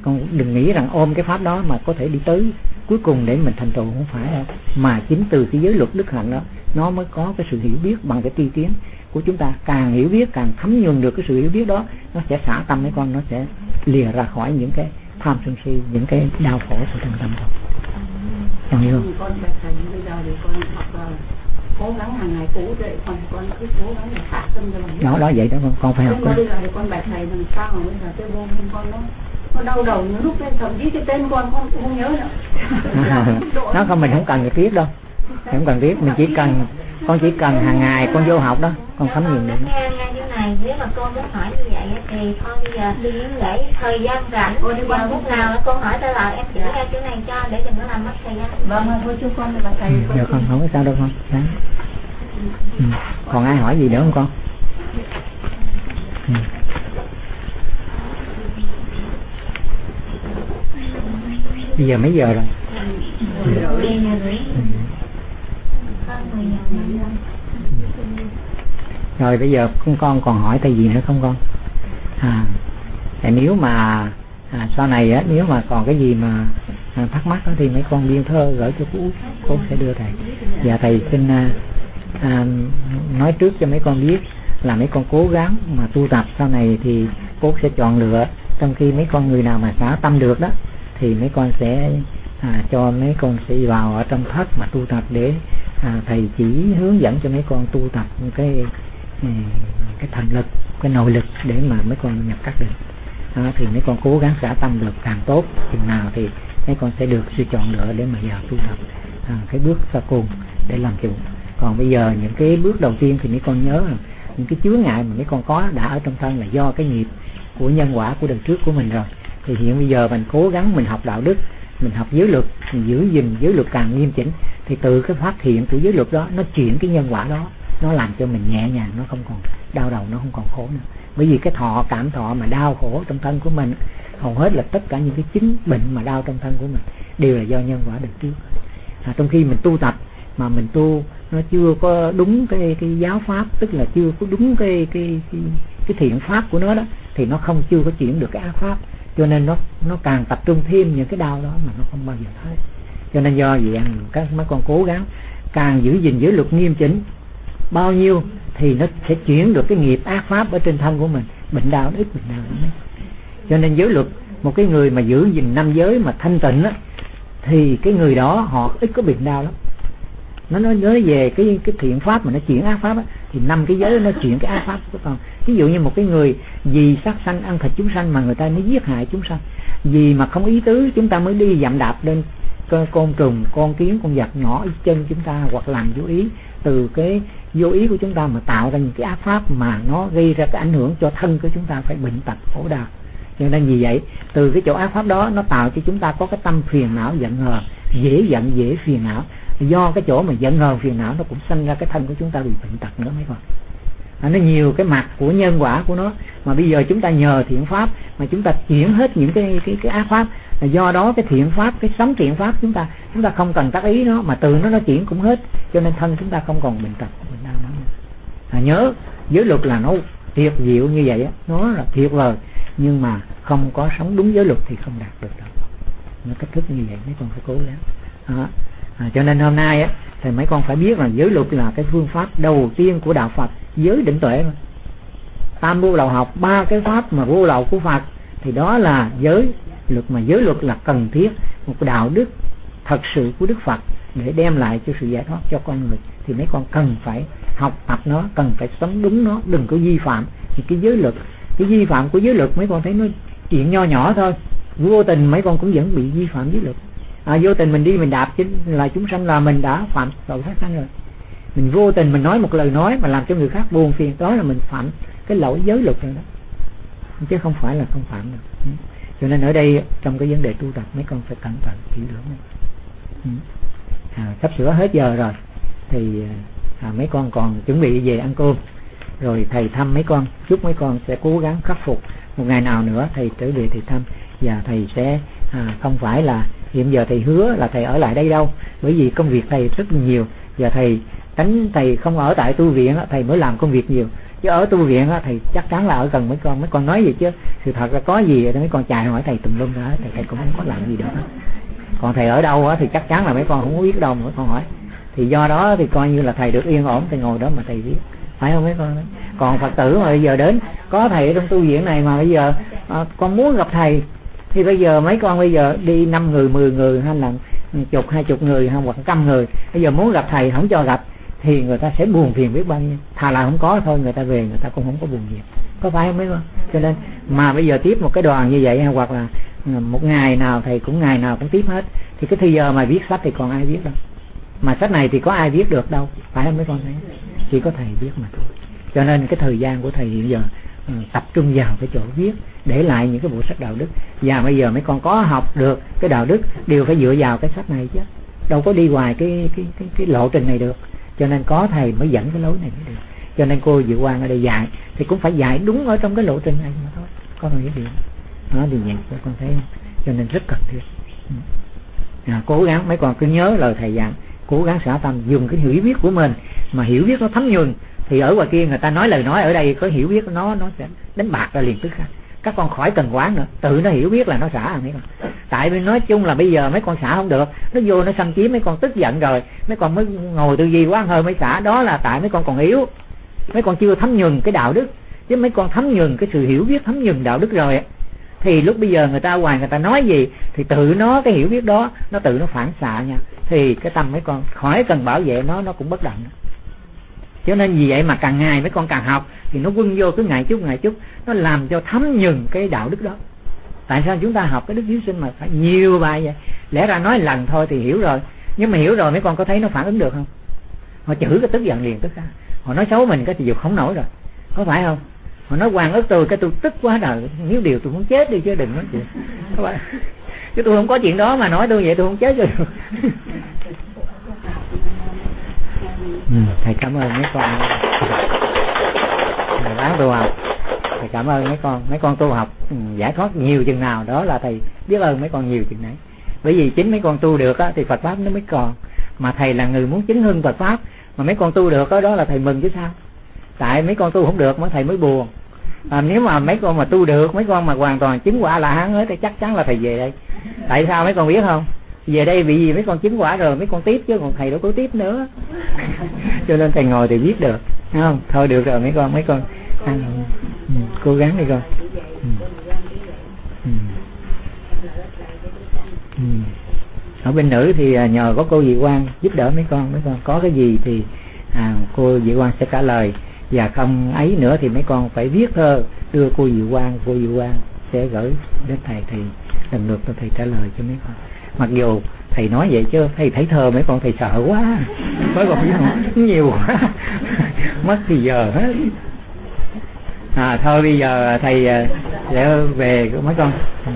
con đừng nghĩ rằng ôm cái pháp đó mà có thể đi tới cuối cùng để mình thành tựu không phải đâu. Mà chính từ cái giới luật đức hạnh đó nó mới có cái sự hiểu biết bằng cái tri kiến của chúng ta. Càng hiểu biết càng thấm nhuần được cái sự hiểu biết đó nó sẽ xả tâm mấy con nó sẽ lìa ra khỏi những cái tham sân si những cái đau khổ của trong tâm con. Con hiểu không? Con bây giờ thì con học cố gắng hàng ngày cố dậy con con cứ cố gắng để hạ tâm cho mình đó đó vậy đó con con phải học con. bây giờ thì con bạch thầy làm sao mà bây giờ cái vô minh con nó nó đau đầu những lúc lên thậm chí cái tên con con cũng không nhớ nữa. Nó không mình không cần biết đâu. Không cần biết mình chỉ cần con chỉ cần hàng ngày con vô học đó con thấm nhiều được nghe nghe chỗ này nếu mà con muốn hỏi như vậy thì con bây giờ đi để thời gian rảnh cô đi qua lúc nào con hỏi ta lại em chỉ ra chỗ này cho để đừng có làm mất thời gian. Vâng thôi chú con là thầy. Được không không có sao đâu con. Đấy. Ừ. còn ai hỏi gì nữa không con? Ừ. bây giờ mấy giờ rồi? Rồi bây giờ con con còn hỏi thầy gì nữa không con? À tại nếu mà à, sau này á nếu mà còn cái gì mà à, thắc mắc đó, thì mấy con biên thơ gửi cho cô cô sẽ đưa thầy. Và thầy xin à, à, nói trước cho mấy con biết là mấy con cố gắng mà tu tập sau này thì cô sẽ chọn lựa trong khi mấy con người nào mà xả tâm được đó thì mấy con sẽ à, cho mấy con sẽ vào ở trong thất mà tu tập để à, thầy chỉ hướng dẫn cho mấy con tu tập cái à, cái thành lực cái nội lực để mà mấy con nhập các định. À, thì mấy con cố gắng xả tâm được càng tốt chừng nào thì mấy con sẽ được sự chọn lựa để mà vào tu tập à, cái bước sau cùng để làm chủ. Còn bây giờ những cái bước đầu tiên thì mấy con nhớ là những cái chướng ngại mà mấy con có đã ở trong thân là do cái nghiệp của nhân quả của đời trước của mình rồi thì hiện bây giờ mình cố gắng mình học đạo đức mình học giới luật mình giữ gìn giới luật càng nghiêm chỉnh thì từ cái phát hiện của giới luật đó nó chuyển cái nhân quả đó nó làm cho mình nhẹ nhàng nó không còn đau đầu nó không còn khổ nữa. Bởi vì cái thọ cảm thọ mà đau khổ trong thân của mình hầu hết là tất cả những cái chứng bệnh mà đau trong thân của mình đều là do nhân quả được trước à, trong khi mình tu tập mà mình tu nó chưa có đúng cái cái giáo pháp tức là chưa có đúng cái cái cái, cái thiện pháp của nó đó thì nó không chưa có chuyển được cái ác pháp cho nên nó nó càng tập trung thêm những cái đau đó mà nó không bao giờ thấy. Cho nên do vậy các, mấy con cố gắng càng giữ gìn giữ luật nghiêm chỉnh. Bao nhiêu thì nó sẽ chuyển được cái nghiệp ác pháp ở trên thân của mình. Bệnh đau ít, bệnh đau ít cho nên giới luật, một cái người mà giữ gìn năm giới mà thanh tịnh á, thì cái người đó họ ít có bệnh đau lắm nó nói nói về cái cái thiện pháp mà nó chuyển ác pháp á, thì năm cái giới nó chuyển cái ác pháp của con. Ví dụ như một cái người vì sát sanh ăn thịt chúng sanh mà người ta mới giết hại chúng sanh. Vì mà không ý tứ chúng ta mới đi dặm đạp lên con, con trùng con kiến con vật nhỏ ở chân chúng ta hoặc làm vô ý. Từ cái vô ý của chúng ta mà tạo ra những cái ác pháp mà nó gây ra cái ảnh hưởng cho thân của chúng ta phải bệnh tật khổ đau. Cho nên vì vậy từ cái chỗ ác pháp đó nó tạo cho chúng ta có cái tâm phiền não giận hờn dễ giận dễ phiền não do cái chỗ mà giận hờn phiền não nó cũng sinh ra cái thân của chúng ta bị bệnh tật nữa mấy con. À, nó nhiều cái mặt của nhân quả của nó. Mà bây giờ chúng ta nhờ thiện pháp mà chúng ta chuyển hết những cái cái cái ác pháp. Là do đó cái thiện pháp cái sống thiện pháp chúng ta chúng ta không cần tác ý nó mà từ nó nó chuyển cũng hết. Cho nên thân chúng ta không còn bệnh tật bệnh đau nữa. À, nhớ giới luật là nó tuyệt diệu như vậy á nó là tuyệt vời. Nhưng mà không có sống đúng giới luật thì không đạt được đâu. Nó cách thức như vậy mấy con phải cố gắng. Đó. À, cho nên hôm nay á thì mấy con phải biết là giới luật là cái phương pháp đầu tiên của đạo Phật giới định tuệ mà. Tam vô lậu học ba cái pháp mà vô lậu của Phật thì đó là giới luật. Mà giới luật là cần thiết một đạo đức thật sự của Đức Phật để đem lại cho sự giải thoát cho con người. Thì mấy con cần phải học tập nó cần phải sống đúng nó đừng có vi phạm. Thì cái giới luật cái vi phạm của giới luật mấy con thấy nó chuyện nho nhỏ thôi. Vô tình mấy con cũng vẫn bị vi phạm giới luật à, vô tình mình đi mình đạp chính là chúng sanh là mình đã phạm tội sát sanh rồi. Mình vô tình mình nói một lời nói mà làm cho người khác buồn phiền đó là mình phạm cái lỗi giới luật rồi đó. Chứ không phải là không phạm đâu. Ừ. Cho nên ở đây trong cái vấn đề tu tập mấy con phải cẩn thận kỹ lưỡng. Ừ. À, sắp sửa hết giờ rồi thì à, mấy con còn chuẩn bị về ăn cơm. Rồi thầy thăm mấy con chúc mấy con sẽ cố gắng khắc phục. Một ngày nào nữa thầy trở về thầy thăm và thầy sẽ à, không phải là hiện giờ thầy hứa là thầy ở lại đây đâu bởi vì công việc thầy rất nhiều. Và thầy tránh thầy không ở tại tu viện thầy mới làm công việc nhiều. Chứ ở tu viện thầy chắc chắn là ở gần mấy con mấy con nói gì chứ. Sự thật là có gì mấy con chạy hỏi thầy tùm lum đó, thầy, thầy cũng không có làm gì được còn thầy ở đâu thì chắc chắn là mấy con không có biết đâu mà mấy con hỏi. Thì do đó thì coi như là thầy được yên ổn thầy ngồi đó mà thầy biết. Phải không mấy con còn phật tử mà bây giờ đến có thầy ở trong tu viện này mà bây giờ à, con muốn gặp thầy thì bây giờ mấy con bây giờ đi năm người, mười người hay là chục, hai chục người hay hoặc trăm người. Bây giờ muốn gặp thầy không cho gặp, thì người ta sẽ buồn phiền biết bao nhiêu. Thà là không có thôi, người ta về, người ta cũng không có buồn phiền. Có phải không mấy con? Cho nên mà bây giờ tiếp một cái đoàn như vậy hoặc là một ngày nào thầy cũng ngày nào cũng tiếp hết. Thì cái thời giờ mà viết sách thì còn ai viết đâu? Mà sách này thì có ai viết được đâu? Phải không mấy con thấy? Chỉ có thầy viết mà thôi. Cho nên cái thời gian của thầy hiện giờ Ừ, tập trung vào cái chỗ viết để lại những cái bộ sách đạo đức. Và bây giờ mấy con có học được cái đạo đức đều phải dựa vào cái sách này chứ. Đâu có đi ngoài cái cái cái, cái lộ trình này được. Cho nên có thầy mới dẫn cái lối này mới được. Cho nên cô Diệu Quang ở đây dạy thì cũng phải dạy đúng ở trong cái lộ trình này mà thôi. Con một điều nó thì vậy con thấy không? Cho nên rất cần thiết. Ừ. À, cố gắng mấy con cứ nhớ lời thầy dặn cố gắng xả tâm dùng cái hiểu biết của mình mà hiểu biết nó thấm nhuần thì ở ngoài kia người ta nói lời nói, ở đây có hiểu biết nó nó sẽ đánh bạc ra liền tức khắc. Các con khỏi cần quán nữa, tự nó hiểu biết là nó xả mấy con tại vì nói chung là bây giờ mấy con xả không được, nó vô nó xâm chiếm, mấy con tức giận rồi, mấy con mới ngồi tư duy quá hơi mới xả. Đó là tại mấy con còn yếu, mấy con chưa thấm nhường cái đạo đức. Chứ mấy con thấm nhường cái sự hiểu biết, thấm nhường đạo đức rồi thì lúc bây giờ người ta hoài người ta nói gì, thì tự nó cái hiểu biết đó, nó tự nó phản xạ nha. Thì cái tâm mấy con khỏi cần bảo vệ nó nó cũng bất động cho nên vì vậy mà càng ngày mấy con càng học, thì nó quân vô cứ ngày chút ngày chút, nó làm cho thấm nhừng cái đạo đức đó. Tại sao chúng ta học cái đức hiếu sinh mà phải nhiều bài vậy? Lẽ ra nói lần thôi thì hiểu rồi, nhưng mà hiểu rồi mấy con có thấy nó phản ứng được không? Họ chửi cái tức giận liền tức ra. Họ nói xấu mình cái thì dục không nổi rồi. Có phải không? Họ nói hoàng ức tôi cái tôi tức quá đời, nếu điều tôi muốn chết đi chứ đừng nói chuyện. Các bạn chứ tôi không có chuyện đó mà nói tôi vậy tôi không chết rồi ừ, thầy cảm ơn mấy con. Thầy bán tu học. Thầy cảm ơn mấy con. Mấy con tu học ừ, giải thoát nhiều chừng nào. Đó là thầy biết ơn mấy con nhiều chừng đấy. Bởi vì chính mấy con tu được á, thì Phật pháp nó mới còn. Mà thầy là người muốn chứng hưng Phật pháp. Mà mấy con tu được đó, đó là thầy mừng chứ sao? Tại mấy con tu không được mà thầy mới buồn. À, nếu mà mấy con mà tu được mấy con mà hoàn toàn chứng quả là hán hết thì chắc chắn là thầy về đây. Tại sao mấy con biết không? Về đây bị gì? Mấy con chứng quả rồi mấy con tiếp chứ còn thầy đâu có tiếp nữa. Cho nên thầy ngồi thì biết được không? Thôi được rồi mấy con mấy con. Ăn ừ, cố gắng đi con. Ừ. Ừ. Ở bên nữ thì à, nhờ có cô dị quan giúp đỡ mấy con mấy con có cái gì thì à, cô dị quan sẽ trả lời. Và không ấy nữa thì mấy con phải viết thơ đưa cô dị quan cô dị quan sẽ gửi đến thầy thì lần lượt thầy trả lời cho mấy con mặc dù thầy nói vậy chứ, thầy thấy thơ mấy con thầy sợ quá. Mấy con biết không? Nhiều quá. Mất thì giờ hết. À thôi bây giờ thầy à, để sẽ về mấy con. Ừ.